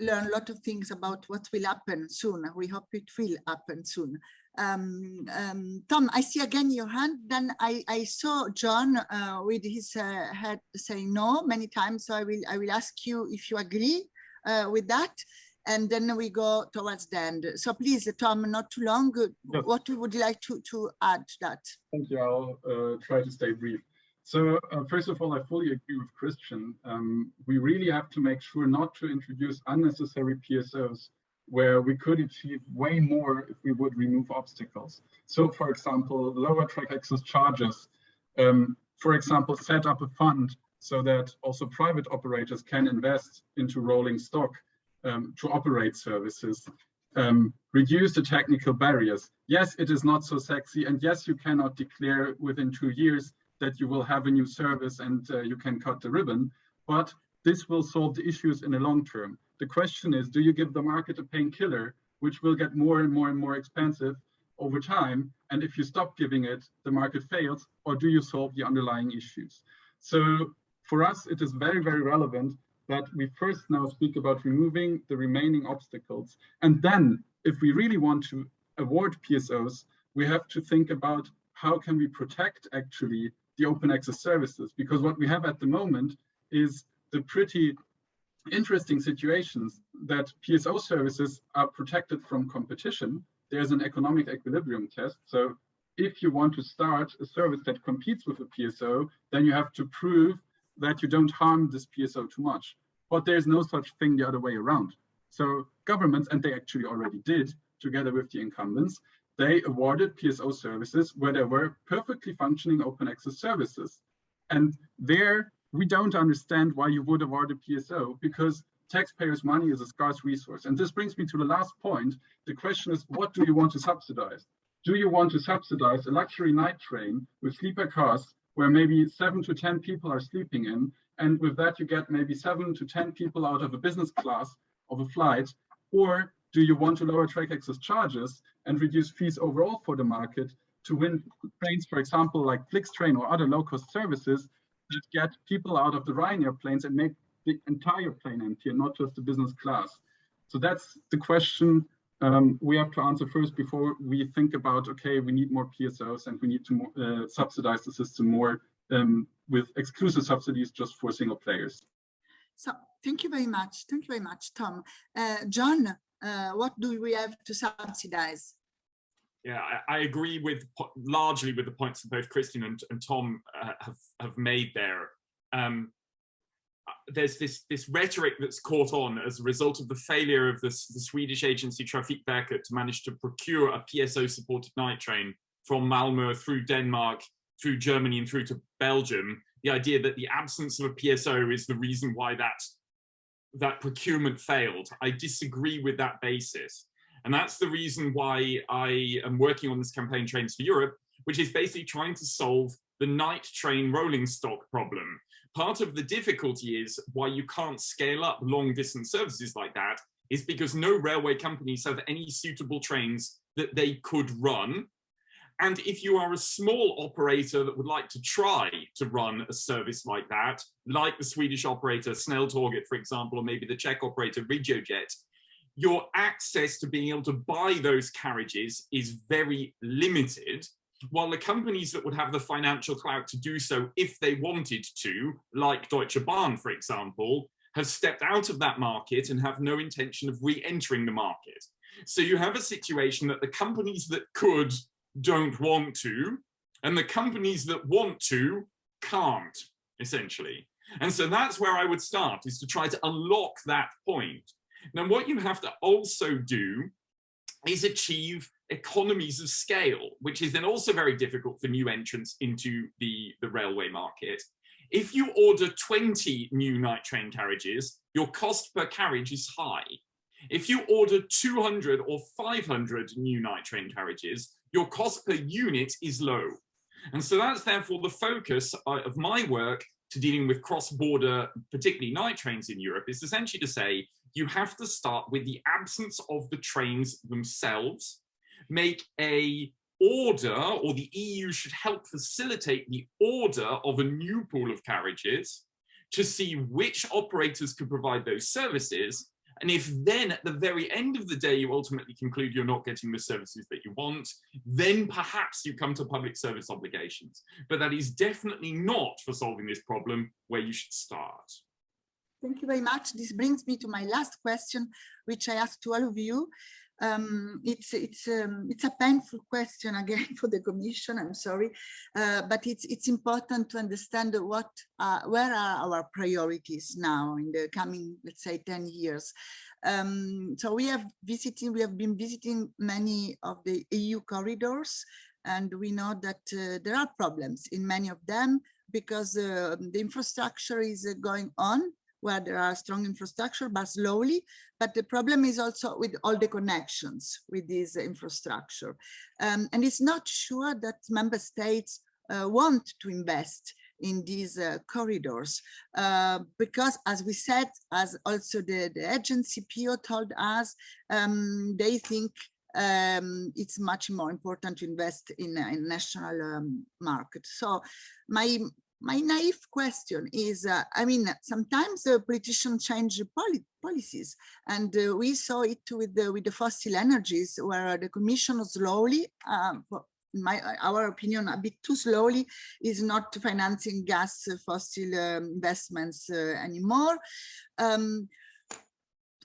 learn a lot of things about what will happen soon. We hope it will happen soon. Um, um, Tom, I see again your hand. Then I, I saw John uh, with his uh, head saying no many times. So I will I will ask you if you agree uh, with that. And then we go towards the end. So please, Tom, not too long. Yes. What would you like to, to add to that? Thank you. I'll uh, try to stay brief. So uh, first of all, I fully agree with Kristian. Um, we really have to make sure not to introduce unnecessary PSOs where we could achieve way more if we would remove obstacles. So for example, lower track access charges, um, for example, set up a fund so that also private operators can invest into rolling stock um, to operate services. um, reduce the technical barriers. Yes, it is not so sexy. And yes, you cannot declare within two years that you will have a new service and uh, you can cut the ribbon, but this will solve the issues in the long term. The question is, do you give the market a painkiller, which will get more and more and more expensive over time? And if you stop giving it, the market fails, or do you solve the underlying issues? So for us, it is very, very relevant that we first now speak about removing the remaining obstacles. And then if we really want to award PSOs, we have to think about how can we protect actually the open access services? Because what we have at the moment is the pretty interesting situations that PSO services are protected from competition. There's an economic equilibrium test. So if you want to start a service that competes with a PSO, then you have to prove that you don't harm this PSO too much but there's no such thing the other way around. So governments, and they actually already did, together with the incumbents, they awarded PSO services where there were perfectly functioning open access services. And there, we don't understand why you would award a PSO because taxpayers' money is a scarce resource. And this brings me to the last point. The question is, what do you want to subsidize? Do you want to subsidize a luxury night train with sleeper cars where maybe seven to 10 people are sleeping in and with that, you get maybe seven to 10 people out of a business class of a flight. Or do you want to lower track access charges and reduce fees overall for the market to win trains, for example, like Flixtrain or other low-cost services that get people out of the Ryanair planes and make the entire plane empty and not just the business class. So that's the question um, we have to answer first before we think about, okay, we need more PSOs and we need to more, uh, subsidize the system more um, with exclusive subsidies just for single players. So thank you very much. Thank you very much, Tom. Uh, John, uh, what do we have to subsidize? Yeah, I, I, agree with largely with the points that both Kristian and, and Tom uh, have, have made there. Um, there's this this rhetoric that's caught on as a result of the failure of this, the Swedish agency Trafikverket to manage to procure a PSO supported night train from Malmö through Denmark through Germany and through to Belgium, the idea that the absence of a PSO is the reason why that, that procurement failed. I disagree with that basis. And that's the reason why I am working on this campaign Trains for Europe, which is basically trying to solve the night train rolling stock problem. Part of the difficulty is why you can't scale up long distance services like that is because no railway companies have any suitable trains that they could run. And if you are a small operator that would like to try to run a service like that, like the Swedish operator Snälltåget, for example, or maybe the Czech operator Regiojet, your access to being able to buy those carriages is very limited, while the companies that would have the financial clout to do so if they wanted to, like Deutsche Bahn, for example, have stepped out of that market and have no intention of re-entering the market. So you have a situation that the companies that could don't want to, and the companies that want to can't, essentially. And so that's where I would start, is to try to unlock that point. Now, what you have to also do is achieve economies of scale, which is then also very difficult for new entrants into the, the railway market. If you order 20 new night train carriages, your cost per carriage is high. If you order 200 or 500 new night train carriages, your cost per unit is low. And so that's therefore the focus uh, of my work to dealing with cross-border, particularly night trains in Europe, is essentially to say you have to start with the absence of the trains themselves, make a order, or the EU should help facilitate the order of a new pool of carriages to see which operators could provide those services, and if then at the very end of the day, you ultimately conclude you're not getting the services that you want, then perhaps you come to public service obligations. But that is definitely not for solving this problem where you should start. Thank you very much. This brings me to my last question, which I ask to all of you um, it's it's um, it's a painful question again for the Commission. I'm sorry, uh, but it's it's important to understand what uh, where are our priorities now in the coming let's say 10 years. Um, so we have visiting we have been visiting many of the EU corridors, and we know that uh, there are problems in many of them because uh, the infrastructure is uh, going on where there are strong infrastructure, but slowly. But the problem is also with all the connections with this infrastructure. Um, and it's not sure that member states uh, want to invest in these uh, corridors uh, because as we said as also the, the agency PIO told us um, they think um, it's much more important to invest in a national um, market. So my my naive question is, uh, I mean, sometimes uh, politicians change poli policies, and uh, we saw it with the with the fossil energies, where the Commission slowly, um, my our opinion, a bit too slowly, is not financing gas uh, fossil um, investments uh, anymore. Um,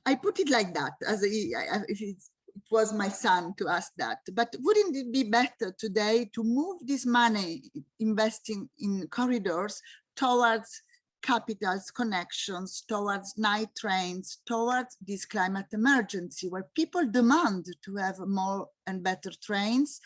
I put it like that, as a, if it's it was my son to ask that. But wouldn't it be better today to move this money investing in corridors towards capitals connections, towards night trains, towards this climate emergency where people demand to have more and better trains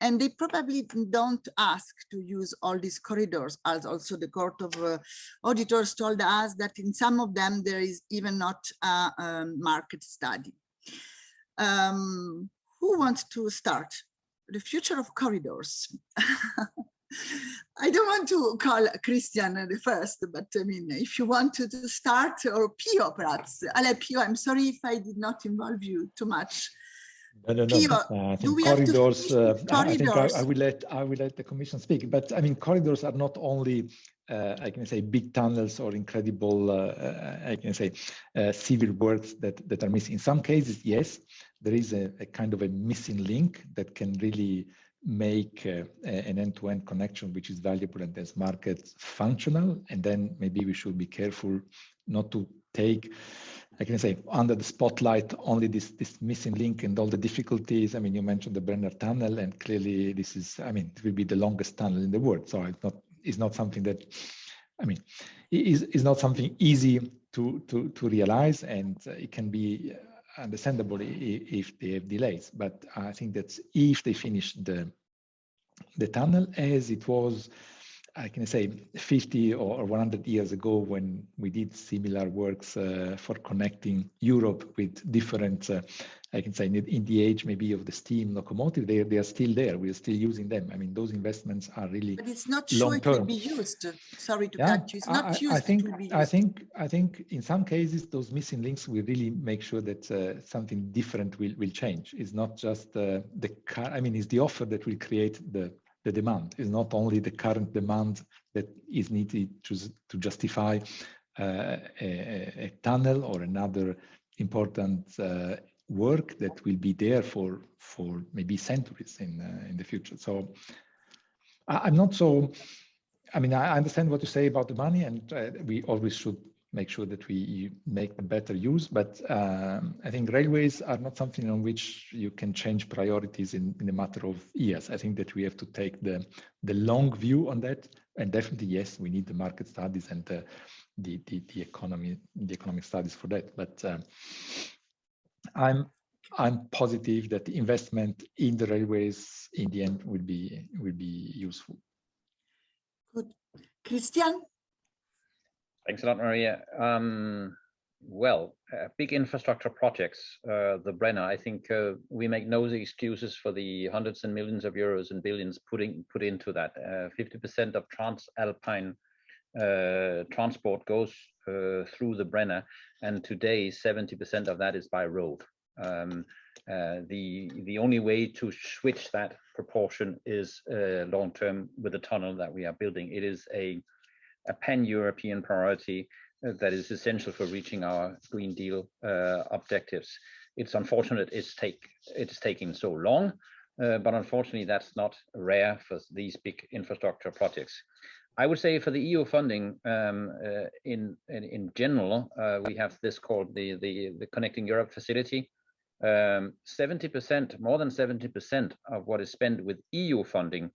and they probably don't ask to use all these corridors as also the court of uh, auditors told us that in some of them there is even not a, a market study um, who wants to start? The future of corridors. I don't want to call Kristian the first, but I mean, if you want to, to start, or Pio perhaps. Ale Pio, I'm sorry if I did not involve you too much. No, no, no. Pio, uh, I think corridors. Uh, corridors. I I, I, will let I will let the Commission speak. But I mean, corridors are not only uh, I can say big tunnels or incredible, uh, uh, I can say civil works that that are missing. In some cases, yes, there is a, a kind of a missing link that can really make uh, an end-to-end -end connection which is valuable and as market functional and then maybe we should be careful not to take I can say under the spotlight only this this missing link and all the difficulties. I mean, you mentioned the Brenner Tunnel, and clearly this is. I mean, it will be the longest tunnel in the world. So it's not is not something that, I mean, is is not something easy to to to realize, and it can be understandable if they have delays. But I think that if they finish the the tunnel as it was, I can say 50 or 100 years ago when we did similar works uh, for connecting Europe with different uh, I can say in the age maybe of the steam locomotive, they, they are still there. We're still using them. I mean, those investments are really But it's not sure it will be used. Sorry to yeah, cut you. It's not I, used. I think, I think, I think in some cases, those missing links will really make sure that uh, something different will, will change. It's not just uh, the car. I mean, it's the offer that will create the, the demand. It's not only the current demand that is needed to, to justify uh, a, a, tunnel or another important uh, work that will be there for for maybe centuries in uh, in the future. So I, am not so. I mean, I understand what you say about the money, and uh, we always should make sure that we make the better use. But um, I think railways are not something on which you can change priorities in, in a matter of years. I think that we have to take the the long view on that, and definitely yes, we need the market studies and the the the, economy the economic studies for that. But uh, I'm I'm positive that the investment in the railways in the end will be will be useful. Good, Kristian. Thanks a lot, Maria. Um, well, uh, big infrastructure projects, uh, the Brenner. I think uh, we make no excuses for the hundreds and millions of euros and billions putting put into that. 50% uh, of transalpine uh, transport goes uh, through the Brenner, and today 70% of that is by road. Um, the the only way to switch that proportion is long term with the tunnel that we are building. It is a a pan-European priority uh, that is essential for reaching our Green Deal uh, objectives. It's unfortunate it's take it's taking so long, but unfortunately that's not rare for these big infrastructure projects. I would say for the EU funding um, uh, in, in, in general, uh, we have this called the the, the Connecting Europe facility. 70%, um, more than 70% of what is spent with EU funding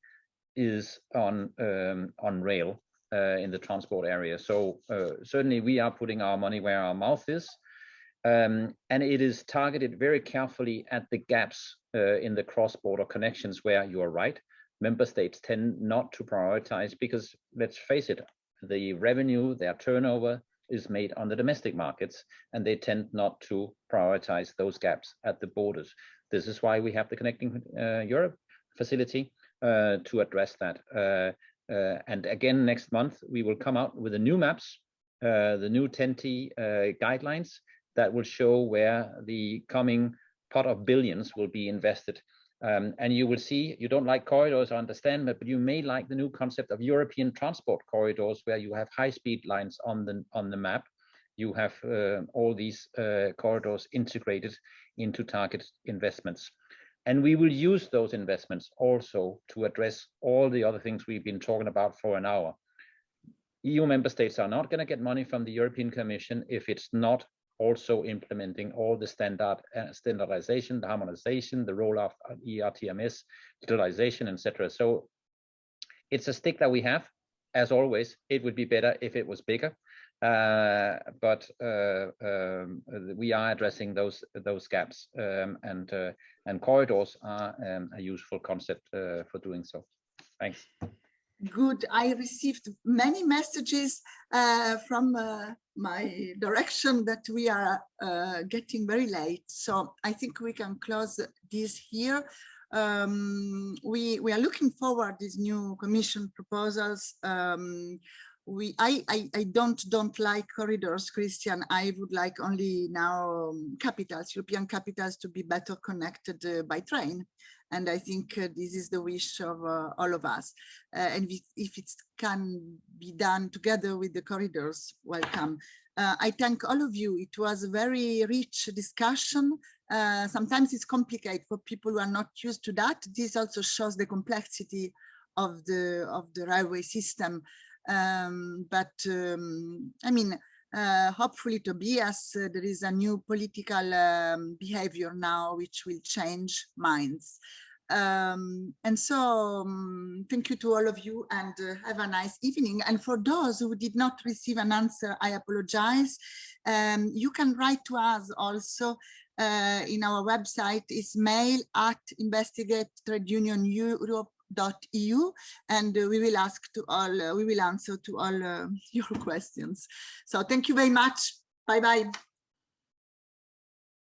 is on um, on rail uh, in the transport area. So uh, certainly we are putting our money where our mouth is. Um, and it is targeted very carefully at the gaps uh, in the cross-border connections where you are right member states tend not to prioritize because let's face it, the revenue, their turnover is made on the domestic markets, and they tend not to prioritize those gaps at the borders. This is why we have the Connecting uh, Europe facility uh, to address that. Uh, uh, and again, next month, we will come out with the new maps, uh, the new TEN-T guidelines that will show where the coming pot of billions will be invested um, and you will see, you don't like corridors, I understand, but, but you may like the new concept of European transport corridors where you have high-speed lines on the, on the map. You have uh, all these uh, corridors integrated into target investments. And we will use those investments also to address all the other things we've been talking about for an hour. EU member states are not going to get money from the European Commission if it's not also implementing all the standard uh, standardization, the harmonization, the role of ERTMS, digitalization, etc. So it's a stick that we have. As always, it would be better if it was bigger, but uh, um, we are addressing those those gaps, um, and uh, and corridors are um, a useful concept uh, for doing so. Thanks good. I received many messages uh, from uh, my direction that we are uh, getting very late. So I think we can close this here. Um, we, we are looking forward these new commission proposals. Um, we I, I, I don't don't like corridors Kristian i would like only now um, capitals european capitals to be better connected uh, by train and I think uh, this is the wish of uh, all of us. Uh, and if it can be done together with the corridors, welcome. Uh, I thank all of you. It was a very rich discussion. Uh, sometimes it's complicated for people who are not used to that. This also shows the complexity of the of the railway system. Um, but um, I mean, uh, hopefully Tobias, uh, there is a new political um, behavior now which will change minds. Um, and so um, thank you to all of you and uh, have a nice evening. And for those who did not receive an answer, I apologize. Um, you can write to us also uh, in our website is mail at investigate trade union Europe eu and uh, we will ask to all uh, we will answer to all uh, your questions. So thank you very much. Bye bye